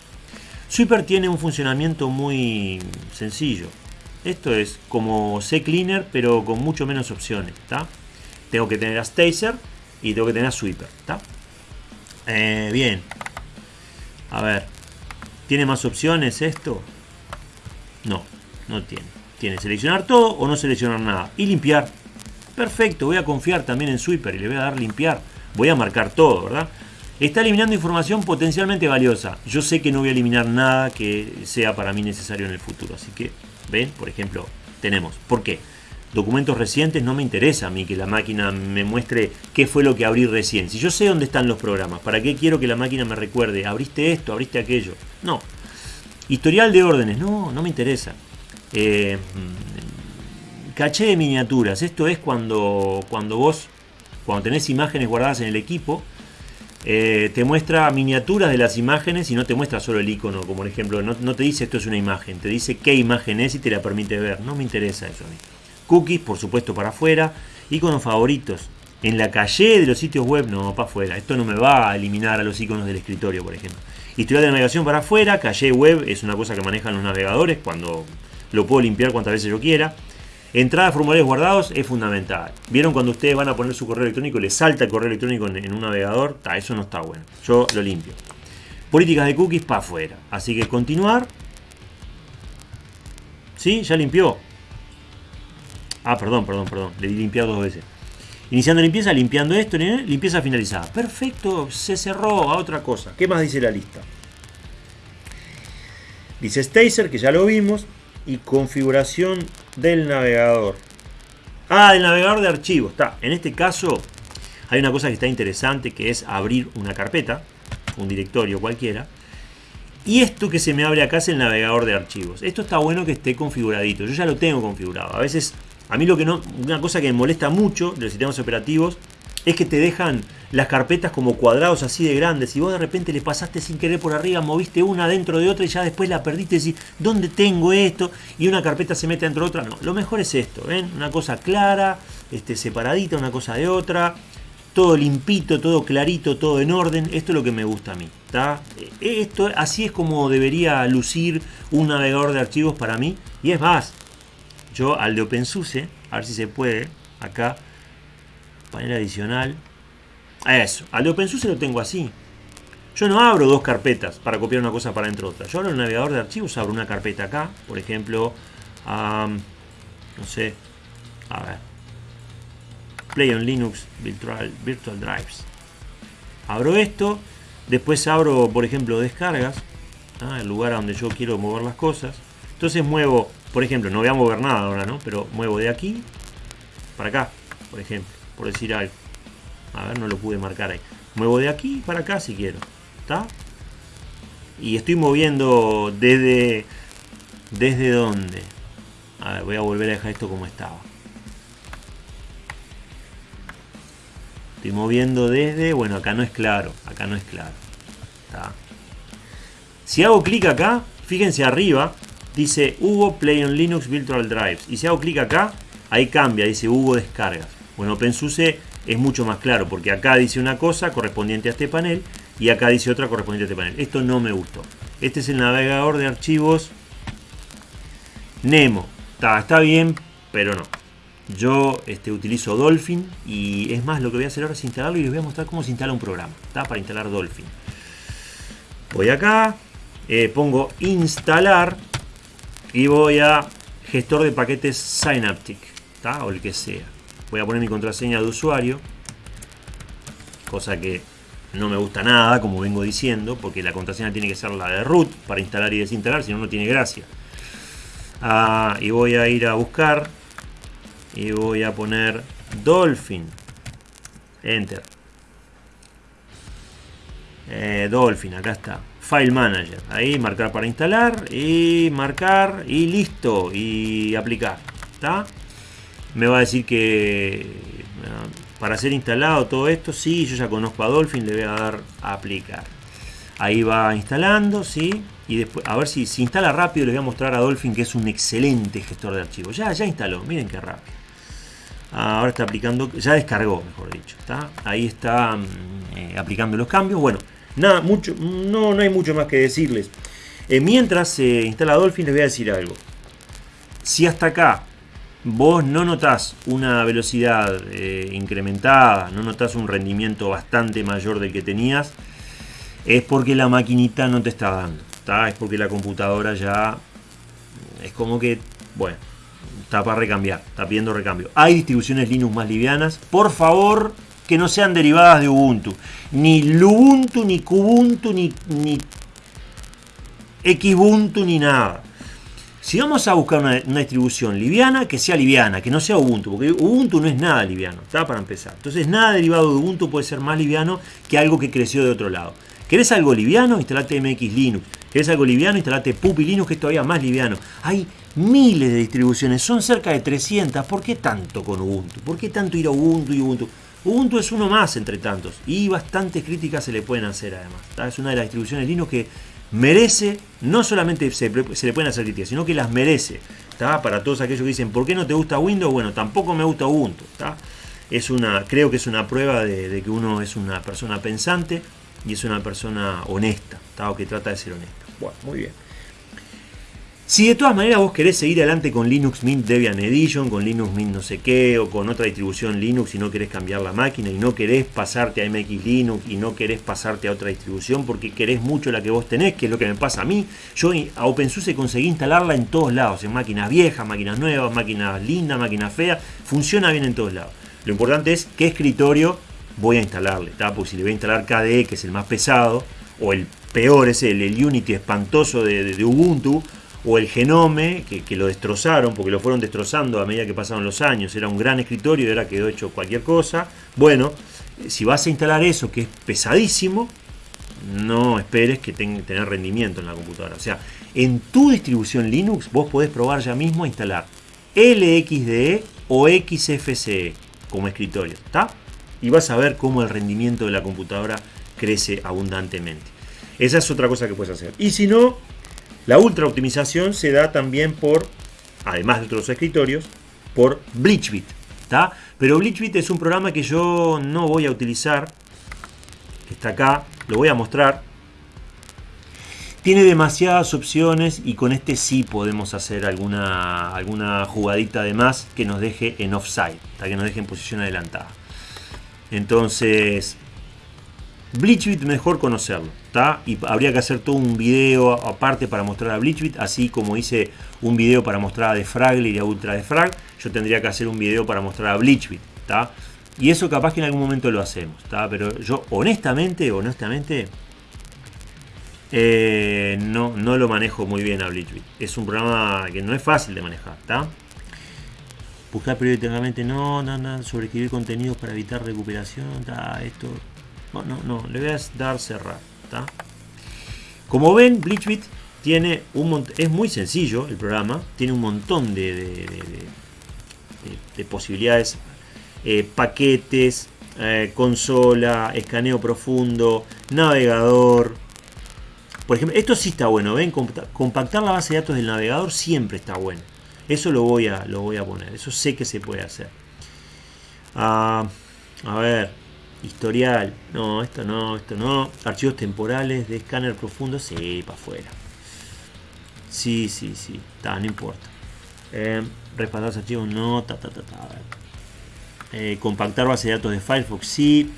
Sweeper tiene un funcionamiento muy sencillo. Esto es como CCleaner, pero con mucho menos opciones. Tengo que tener a Stacer y tengo que tener a Sweeper. Eh, bien. A ver. ¿Tiene más opciones esto? No, no tiene. Tiene seleccionar todo o no seleccionar nada. Y limpiar. Perfecto, voy a confiar también en Sweeper y le voy a dar limpiar. Voy a marcar todo, ¿verdad? Está eliminando información potencialmente valiosa. Yo sé que no voy a eliminar nada que sea para mí necesario en el futuro. Así que, ven, por ejemplo, tenemos. ¿Por qué? Documentos recientes no me interesa a mí que la máquina me muestre qué fue lo que abrí recién. Si yo sé dónde están los programas, ¿para qué quiero que la máquina me recuerde? ¿Abriste esto? ¿Abriste aquello? No. Historial de órdenes, no, no me interesa. Eh, caché de miniaturas, esto es cuando, cuando vos, cuando tenés imágenes guardadas en el equipo, eh, te muestra miniaturas de las imágenes y no te muestra solo el icono, como por ejemplo, no, no, te dice esto es una imagen, te dice qué imagen es y te la permite ver. No me interesa eso a mí. Cookies, por supuesto, para afuera. Iconos favoritos. En la calle de los sitios web, no, para afuera. Esto no me va a eliminar a los iconos del escritorio, por ejemplo. Historial de navegación para afuera, calle web es una cosa que manejan los navegadores cuando lo puedo limpiar cuantas veces yo quiera. Entrada a formularios guardados es fundamental. ¿Vieron cuando ustedes van a poner su correo electrónico y les salta el correo electrónico en, un navegador? eso no está bueno. Yo lo limpio. Políticas de cookies para afuera. Así que continuar. ¿Sí? Ya limpió. Ah, perdón, perdón, perdón. Le di limpiar dos veces. Iniciando limpieza, limpiando esto, limpieza finalizada. Perfecto, se cerró a otra cosa. ¿Qué más dice la lista? Dice Stacer, que ya lo vimos, y configuración del navegador. Ah, del navegador de archivos. Está. En este caso hay una cosa que está interesante que es abrir una carpeta, un directorio cualquiera. Y esto que se me abre acá es el navegador de archivos. Esto está bueno que esté configuradito. Yo ya lo tengo configurado. A veces a mí lo que no, una cosa que me molesta mucho de los sistemas operativos es que te dejan las carpetas como cuadrados así de grandes y vos de repente le pasaste sin querer por arriba, moviste una dentro de otra y ya después la perdiste y decís, ¿dónde tengo esto? Y una carpeta se mete dentro de otra. No, lo mejor es esto, ¿ven? Una cosa clara, este, separadita una cosa de otra, todo limpito, todo clarito, todo en orden. Esto es lo que me gusta a mí. ¿está? Esto, así es como debería lucir un navegador de archivos para mí. Y es más, yo al de OpenSUSE, a ver si se puede, acá, panel adicional. Eso, al de OpenSUSE lo tengo así. Yo no abro dos carpetas para copiar una cosa para dentro de otra. Yo abro el navegador de archivos, abro una carpeta acá, por ejemplo, no sé, a ver, Play on Linux Virtual, Virtual Drives. Abro esto, después abro, por ejemplo, descargas, el lugar a donde yo quiero mover las cosas. Entonces muevo por ejemplo, no voy a mover nada ahora, ¿no? Pero muevo de aquí para acá, por ejemplo, por decir algo. A ver, no lo pude marcar ahí. Muevo de aquí para acá si quiero. ¿Está? Y estoy moviendo desde... ¿Desde dónde? A ver, voy a volver a dejar esto como estaba. Estoy moviendo desde... Bueno, acá no es claro. Acá no es claro. ¿Está? Si hago clic acá, fíjense arriba, dice Hugo Play on Linux Virtual Drives. Y si hago clic acá, ahí cambia, dice Hugo Descargas. Bueno, OpenSUSE es mucho más claro, porque acá dice una cosa correspondiente a este panel y acá dice otra correspondiente a este panel. Esto no me gustó. Este es el navegador de archivos Nemo. Está, está bien, pero no. Yo este, utilizo Dolphin y es más, lo que voy a hacer ahora es instalarlo y les voy a mostrar cómo se instala un programa. Está para instalar Dolphin. Voy acá, eh, pongo instalar y voy a gestor de paquetes Synaptic, o el que sea. Voy a poner mi contraseña de usuario, cosa que no me gusta nada, como vengo diciendo, porque la contraseña tiene que ser la de root para instalar y desinstalar, si no, no tiene gracia. Ah, y voy a ir a buscar y voy a poner Dolphin. Enter. Eh, Dolphin, acá está. File Manager. Ahí marcar para instalar y marcar y listo y aplicar. ¿Está? Me va a decir que para ser instalado todo esto, sí, yo ya conozco a Dolphin, le voy a dar a aplicar. Ahí va instalando, sí. Y después, a ver si se instala rápido, les voy a mostrar a Dolphin que es un excelente gestor de archivos. Ya, ya instaló, miren qué rápido. Ahora está aplicando, ya descargó, mejor dicho. ¿está? Ahí está mm, eh, aplicando los cambios. Bueno, Nada, mucho, no, no hay mucho más que decirles. Eh, mientras se instala Dolphin, les voy a decir algo. Si hasta acá vos no notás una velocidad eh, incrementada, no notás un rendimiento bastante mayor del que tenías, es porque la maquinita no te está dando. Es porque la computadora ya es como que, bueno, Está para recambiar, está pidiendo recambio. Hay distribuciones Linux más livianas. Por favor, que no sean derivadas de Ubuntu. Ni Lubuntu, ni Kubuntu, ni, ni Xbuntu, ni nada. Si vamos a buscar una, distribución liviana, que sea liviana, que no sea Ubuntu, porque Ubuntu no es nada liviano, está para empezar. Entonces nada derivado de Ubuntu puede ser más liviano que algo que creció de otro lado. ¿Querés algo liviano? Instalate MX Linux. ¿Querés algo liviano? Instalate Puppy Linux, que es todavía más liviano. Hay miles de distribuciones, son cerca de 300. ¿Por qué tanto con Ubuntu? ¿Por qué tanto ir a Ubuntu y Ubuntu? Ubuntu es uno más entre tantos y bastantes críticas se le pueden hacer además. Es una de las distribuciones Linux que merece, no solamente se, le pueden hacer críticas, sino que las merece. Para todos aquellos que dicen, ¿por qué no te gusta Windows? Bueno, tampoco me gusta Ubuntu. Es una, creo que es una prueba de que uno es una persona pensante y es una persona honesta, o que trata de ser honesta. Bueno, muy bien. Si de todas maneras vos querés seguir adelante con Linux Mint Debian Edition, con Linux Mint no sé qué, o con otra distribución Linux y no querés cambiar la máquina y no querés pasarte a MX Linux y no querés pasarte a otra distribución porque querés mucho la que vos tenés, que es lo que me pasa a mí, yo a OpenSUSE conseguí instalarla en todos lados, en máquinas viejas, máquinas nuevas, máquinas lindas, máquinas feas, funciona bien en todos lados. Lo importante es qué escritorio voy a instalarle, porque si le voy a instalar KDE, que es el más pesado, o el peor es el, Unity espantoso de, Ubuntu, o el Genome, que, lo destrozaron, porque lo fueron destrozando a medida que pasaron los años, era un gran escritorio y ahora quedó hecho cualquier cosa. Bueno, si vas a instalar eso, que es pesadísimo, no esperes que tenga tener rendimiento en la computadora. O sea, en tu distribución Linux vos podés probar ya mismo a instalar LXDE o XFCE como escritorio. ¿Está? y vas a ver cómo el rendimiento de la computadora crece abundantemente. Esa es otra cosa que puedes hacer. Y si no, la ultra optimización se da también por, además de otros escritorios, por BleachBit. Pero BleachBit es un programa que yo no voy a utilizar, que está acá, lo voy a mostrar. Tiene demasiadas opciones y con este sí podemos hacer alguna, alguna jugadita de más que nos deje en offside, que nos deje en posición adelantada. Entonces, Bleachbit mejor conocerlo, ¿está? Y habría que hacer todo un video aparte para mostrar a Bleachbit, así como hice un video para mostrar a Defragler y a Ultra Defrag, yo tendría que hacer un video para mostrar a Bleachbit, ¿está? Y eso capaz que en algún momento lo hacemos, ¿está? Pero yo honestamente, honestamente, eh, no, no lo manejo muy bien a Bleachbit. Es un programa que no es fácil de manejar, ¿está? buscar periódicamente, no, no, no, sobreescribir contenidos para evitar recuperación, esto, no, no, no, le voy a dar cerrar, Como ven, Bleachbit tiene un es muy sencillo el programa, tiene un montón de, de, posibilidades, eh, paquetes, eh, consola, escaneo profundo, navegador. Por ejemplo, esto sí está bueno, ven, compactar la base de datos del navegador siempre está bueno. Eso lo voy a, lo voy a poner. Eso sé que se puede hacer. Ah, a ver. Historial. No, esto no, esto no. Archivos temporales de escáner profundo. Sí, para afuera. Sí, sí, sí. no importa. Eh, respaldar archivos. No. Ta, ta, ta, ta. Eh, compactar base de datos de Firefox. Sí.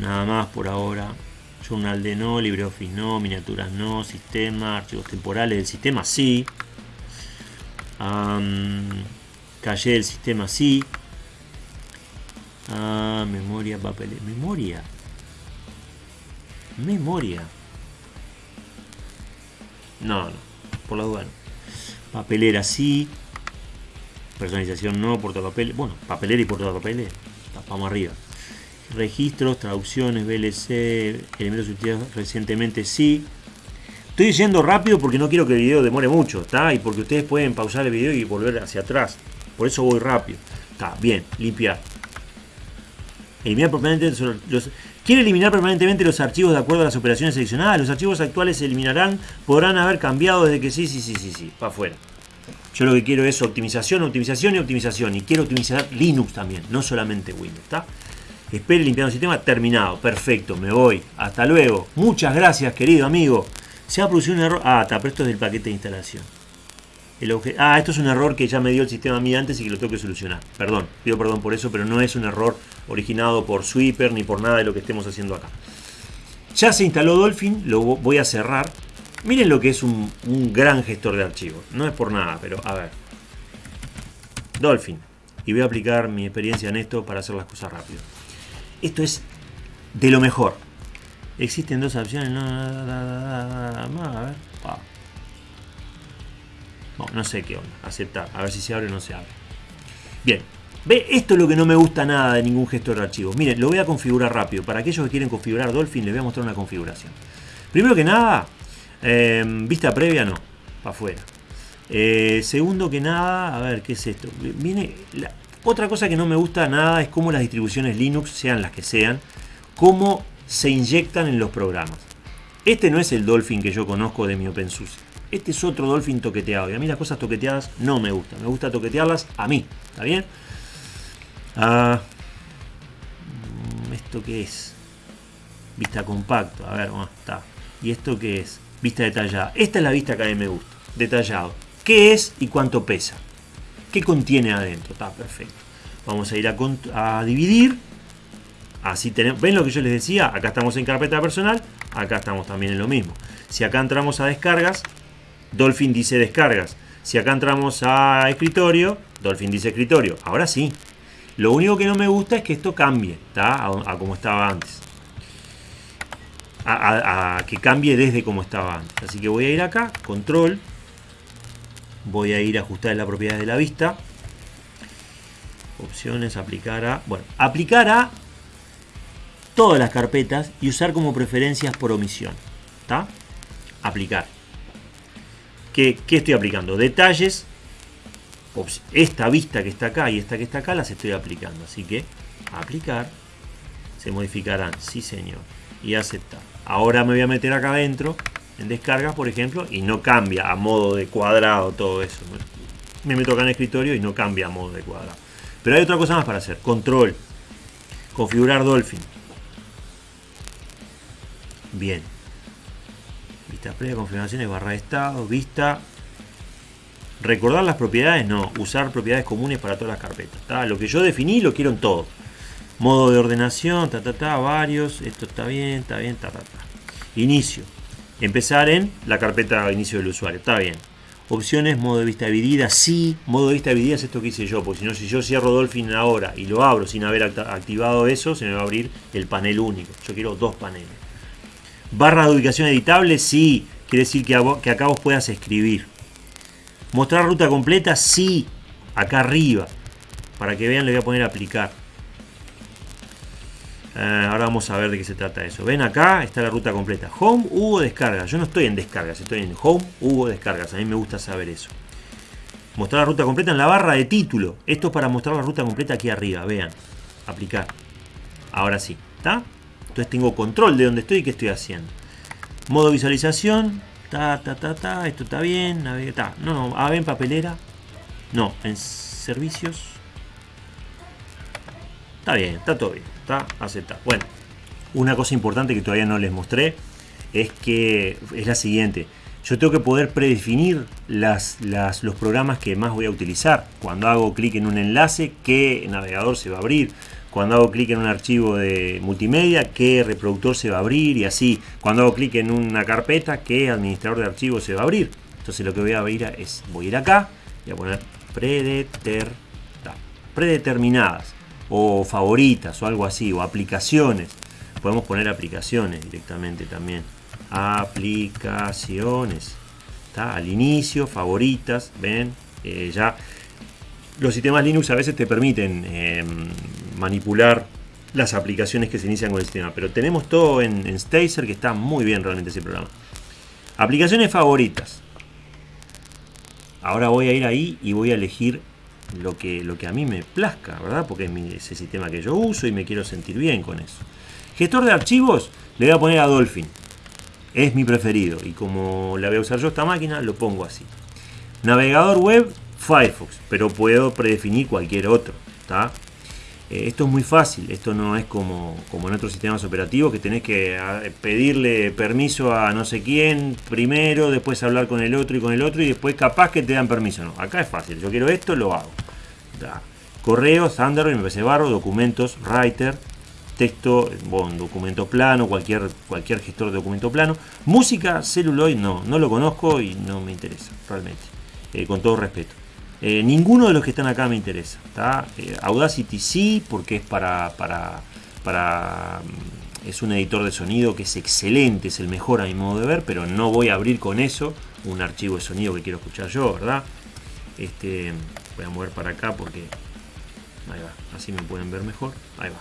Nada más por ahora. Journal de no. LibreOffice no. Miniaturas no. Sistema. Archivos temporales del sistema. Sí. Calle del sistema sí. Ah, memoria, papel. Memoria. Memoria. No, no. Por la duda Papelera sí. Personalización no. Portapapel. Bueno, papelera y portapapeles. Vamos arriba. Registros, traducciones, VLC, elementos utilizados recientemente sí. Estoy yendo rápido porque no quiero que el video demore mucho, ¿está? Y porque ustedes pueden pausar el video y volver hacia atrás. Por eso voy rápido. Está, bien, limpiar. Eliminar permanentemente los, Quiere eliminar permanentemente los archivos de acuerdo a las operaciones seleccionadas. Los archivos actuales se eliminarán, podrán haber cambiado desde que sí, sí, sí, sí, sí, para afuera. Yo lo que quiero es optimización, optimización y optimización. Y quiero optimizar Linux también, no solamente Windows, ¿está? Espere limpiando el sistema, terminado, perfecto, me voy. Hasta luego. Muchas gracias, querido amigo. Se ha producido un error. Ah, pero esto es del paquete de instalación. Ah, esto es un error que ya me dio el sistema a mí antes y que lo tengo que solucionar. Perdón, pido perdón por eso, pero no es un error originado por Sweeper ni por nada de lo que estemos haciendo acá. Ya se instaló Dolphin, lo voy a cerrar. Miren lo que es un, un gran gestor de archivos. No es por nada, pero a ver. Dolphin. Y voy a aplicar mi experiencia en esto para hacer las cosas rápido. Esto es de lo mejor. Existen dos opciones. No, a ver. No sé qué onda. Aceptar. A ver si se abre o no se abre. Bien. Ve, esto es lo que no me gusta nada de ningún gestor de archivos. Miren, lo voy a configurar rápido. Para aquellos que quieren configurar Dolphin, les voy a mostrar una configuración. Primero que nada, em, vista previa no, para afuera. Eh, segundo que nada, a ver, ¿qué es esto? Viene otra cosa que no me gusta nada es cómo las distribuciones Linux, sean las que sean, cómo se inyectan en los programas. Este no es el Dolphin que yo conozco de mi OpenSUSE. Este es otro Dolphin toqueteado. Y a mí las cosas toqueteadas no me gustan. Me gusta toquetearlas a mí. ¿Está bien? Ah, mm, ¿Esto qué es? Vista compacto. A ver, ¿cómo está? ¿Y esto qué es? Vista detallada. Esta es la vista que a mí me gusta. Detallado. ¿Qué es y cuánto pesa? ¿Qué contiene adentro? Está perfecto. Vamos a ir a, a dividir. Así tenemos. ¿Ven lo que yo les decía? Acá estamos en carpeta personal. Acá estamos también en lo mismo. Si acá entramos a descargas, Dolphin dice descargas. Si acá entramos a escritorio, Dolphin dice escritorio. Ahora sí. Lo único que no me gusta es que esto cambie, A, como estaba antes. A, que cambie desde como estaba antes. Así que voy a ir acá, control. Voy a ir a ajustar las propiedades de la vista. Opciones, aplicar a... Bueno, aplicar a todas las carpetas y usar como preferencias por omisión. ¿Está? Aplicar. ¿Qué, estoy aplicando? Detalles. Esta vista que está acá y esta que está acá las estoy aplicando. Así que aplicar. Se modificarán. Sí, señor. Y aceptar. Ahora me voy a meter acá adentro. En descargas, por ejemplo. Y no cambia a modo de cuadrado todo eso. Me meto acá en escritorio y no cambia a modo de cuadrado. Pero hay otra cosa más para hacer. Control. Configurar Dolphin. Bien previa, confirmaciones, barra de estado, vista. Recordar las propiedades, no. Usar propiedades comunes para todas las carpetas. Lo que yo definí lo quiero en todo. Modo de ordenación, ta, ta, ta, varios. Esto está bien, está bien, ta, ta, ta. Inicio. Empezar en la carpeta inicio del usuario. Está bien. Opciones, modo de vista dividida, sí. Modo de vista dividida es esto que hice yo, porque si no, si yo cierro Dolphin ahora y lo abro sin haber activado eso, se me va a abrir el panel único. Yo quiero dos paneles. Barra de ubicación editable, sí. Quiere decir que, acá vos puedas escribir. Mostrar ruta completa, sí. Acá arriba. Para que vean, le voy a poner aplicar. Eh, ahora vamos a ver de qué se trata eso. Ven acá, está la ruta completa. Home, hubo descargas. Yo no estoy en descargas, estoy en Home, hubo descargas. A mí me gusta saber eso. Mostrar la ruta completa en la barra de título. Esto es para mostrar la ruta completa aquí arriba. Vean. Aplicar. Ahora sí. ¿Está? Entonces tengo control de dónde estoy y qué estoy haciendo. Modo visualización. Ta, ta, ta, ta. Esto está bien. Ta. No, no. En papelera. No, en servicios. Está bien, está todo bien. Está aceptado. Bueno, una cosa importante que todavía no les mostré es que es la siguiente. Yo tengo que poder predefinir los programas que más voy a utilizar. Cuando hago clic en un enlace, qué navegador se va a abrir cuando hago clic en un archivo de multimedia, qué reproductor se va a abrir y así. Cuando hago clic en una carpeta, qué administrador de archivos se va a abrir. Entonces lo que voy a abrir es, voy a ir acá y a poner predeterminadas o favoritas o algo así, o aplicaciones. Podemos poner aplicaciones directamente también. Aplicaciones. ¿Está? Al inicio, favoritas, ven, eh, ya los sistemas Linux a veces te permiten em, manipular las aplicaciones que se inician con el sistema. Pero tenemos todo en, Stacer que está muy bien realmente ese programa. Aplicaciones favoritas. Ahora voy a ir ahí y voy a elegir lo que, lo que a mí me plazca, ¿verdad? Porque es ese sistema que yo uso y me quiero sentir bien con eso. Gestor de archivos, le voy a poner a Dolphin. Es mi preferido y como la voy a usar yo esta máquina, lo pongo así. Navegador web, Firefox, pero puedo predefinir cualquier otro. Eh, esto es muy fácil, esto no es como, como en otros sistemas operativos que tenés que pedirle permiso a no sé quién primero, después hablar con el otro y con el otro y después capaz que te dan permiso. No, acá es fácil, yo quiero esto, lo hago. Correo, Thunderbird, MPC documentos, Writer, texto, bueno, documento plano, cualquier, cualquier gestor de documento plano. Música, Celluloid, no, no lo conozco y no me interesa realmente, eh, con todo respeto. Eh, ninguno de los que están acá me interesa. Eh, Audacity sí, porque es para, para, mm, es un editor de sonido que es excelente, es el mejor a mi modo de ver, pero no voy a abrir con eso un archivo de sonido que quiero escuchar yo, ¿verdad? Este, voy a mover para acá porque ahí va, así me pueden ver mejor. Ahí va.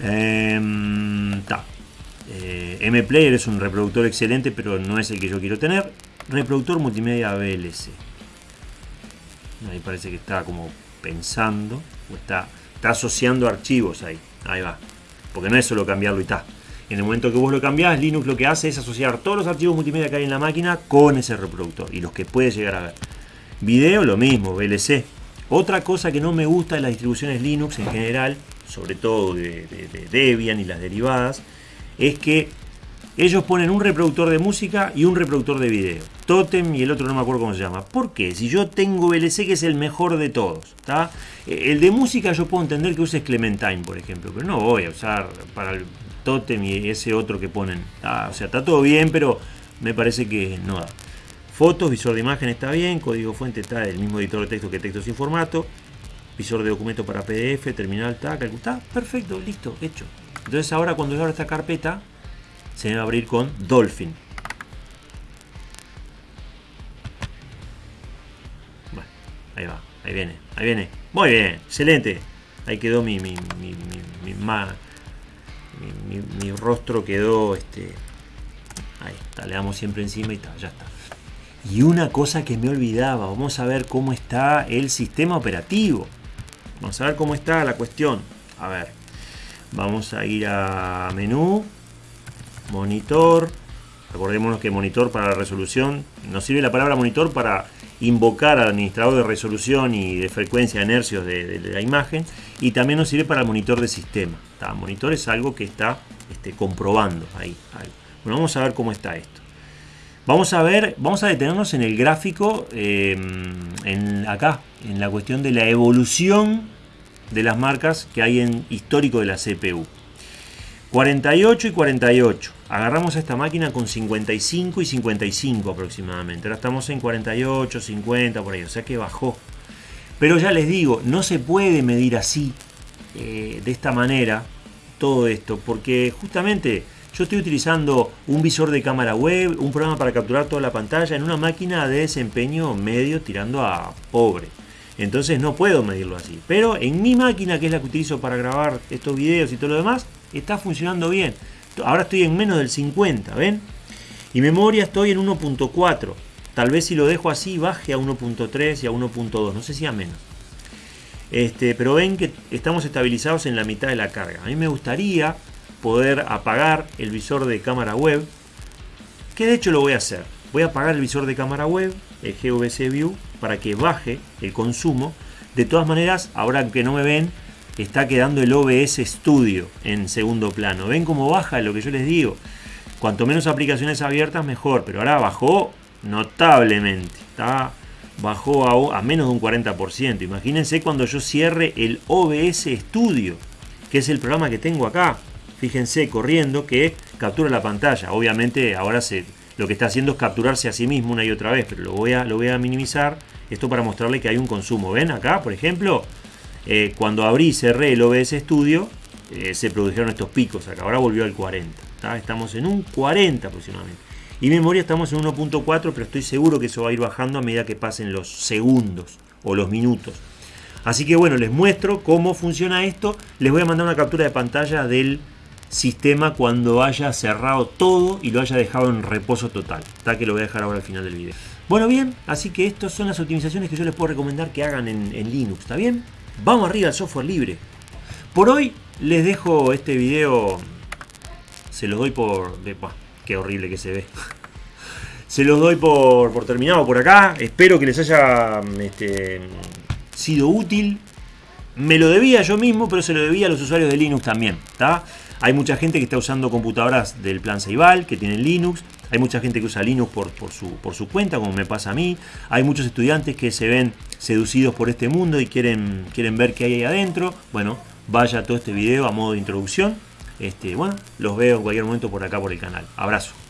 Em, eh, MPlayer es un reproductor excelente, pero no es el que yo quiero tener. Reproductor multimedia VLC. Ahí parece que está como pensando, o está, está asociando archivos ahí. Ahí va. Porque no es solo cambiarlo y está. En el momento que vos lo cambiás, Linux lo que hace es asociar todos los archivos multimedia que hay en la máquina con ese reproductor y los que puede llegar a ver. Video, lo mismo, VLC. Otra cosa que no me gusta de las distribuciones Linux en general, sobre todo de Debian y las derivadas, es que ellos ponen un reproductor de música y un reproductor de video. Totem y el otro no me acuerdo cómo se llama. ¿Por qué? Si yo tengo VLC que es el mejor de todos. Eh, el de música yo puedo entender que uses Clementine, por ejemplo, pero no voy a usar para el Totem y ese otro que ponen. O sea, está todo bien, pero me parece que no da. Fotos, visor de imagen está bien, código fuente está el mismo editor de texto que texto sin formato, visor de documento para PDF, terminal está, está, perfecto, listo, hecho. Entonces ahora cuando yo abro esta carpeta, se va a abrir con Dolphin. Bueno, ahí va, ahí viene, ahí viene. Muy bien, excelente. Ahí quedó mi, mi, mi, mi, mi rostro quedó este. Ahí está, le damos siempre encima y está, ya está. Y una cosa que me olvidaba, vamos a ver cómo está el sistema operativo. Vamos a ver cómo está la cuestión. A ver, vamos a ir a menú, monitor. Recordémonos que monitor para la resolución, nos sirve la palabra monitor para invocar al administrador de resolución y de frecuencia de inercios de, la imagen y también nos sirve para el monitor de sistema. Monitor es algo que está este, comprobando ahí, Bueno, vamos a ver cómo está esto. Vamos a ver, vamos a detenernos en el gráfico, em, en, acá, en la cuestión de la evolución de las marcas que hay en histórico de la CPU. 48 y 48. Agarramos a esta máquina con 55 y 55 aproximadamente. Ahora estamos en 48, 50 por ahí. O sea que bajó. Pero ya les digo, no se puede medir así, eh, de esta manera, todo esto. Porque justamente yo estoy utilizando un visor de cámara web, un programa para capturar toda la pantalla en una máquina de desempeño medio tirando a pobre. Entonces no puedo medirlo así. Pero en mi máquina, que es la que utilizo para grabar estos videos y todo lo demás, está funcionando bien. Ahora estoy en menos del 50, ¿ven? Y memoria estoy en 1.4. Tal vez si lo dejo así baje a 1.3 y a 1.2, no sé si a menos. Este, pero ven que estamos estabilizados en la mitad de la carga. A mí me gustaría poder apagar el visor de cámara web, que de hecho lo voy a hacer. Voy a apagar el visor de cámara web, el GVC View, para que baje el consumo. De todas maneras, ahora que no me ven, está quedando el OBS Studio en segundo plano. ¿Ven cómo baja lo que yo les digo? Cuanto menos aplicaciones abiertas, mejor. Pero ahora bajó notablemente. Está, bajó a, a menos de un 40%. Imagínense cuando yo cierre el OBS Studio, que es el programa que tengo acá. Fíjense, corriendo, que captura la pantalla. Obviamente ahora se, lo que está haciendo es capturarse a sí mismo una y otra vez, pero lo voy a, lo voy a minimizar. Esto para mostrarle que hay un consumo. ¿Ven acá, por ejemplo? Eh, cuando abrí y cerré el OBS Studio, eh, se produjeron estos picos acá. Ahora volvió al 40. Estamos en un 40 aproximadamente. Y memoria estamos en 1.4, pero estoy seguro que eso va a ir bajando a medida que pasen los segundos o los minutos. Así que bueno, les muestro cómo funciona esto. Les voy a mandar una captura de pantalla del sistema cuando haya cerrado todo y lo haya dejado en reposo total. Está que lo voy a dejar ahora al final del video. Bueno, bien, así que estas son las optimizaciones que yo les puedo recomendar que hagan en, en Linux, ¿está bien? Vamos arriba al software libre. Por hoy les dejo este video. Se los doy por. Qué horrible que se ve. se los doy por, por, terminado por acá. Espero que les haya este, sido útil. Me lo debía yo mismo, pero se lo debía a los usuarios de Linux también. Hay mucha gente que está usando computadoras del plan Ceibal, que tienen Linux. Hay mucha gente que usa Linux por, su, por su cuenta, como me pasa a mí. Hay muchos estudiantes que se ven seducidos por este mundo y quieren, quieren ver qué hay ahí adentro. Bueno, vaya todo este video a modo de introducción. Este, bueno, los veo en cualquier momento por acá por el canal. Abrazo.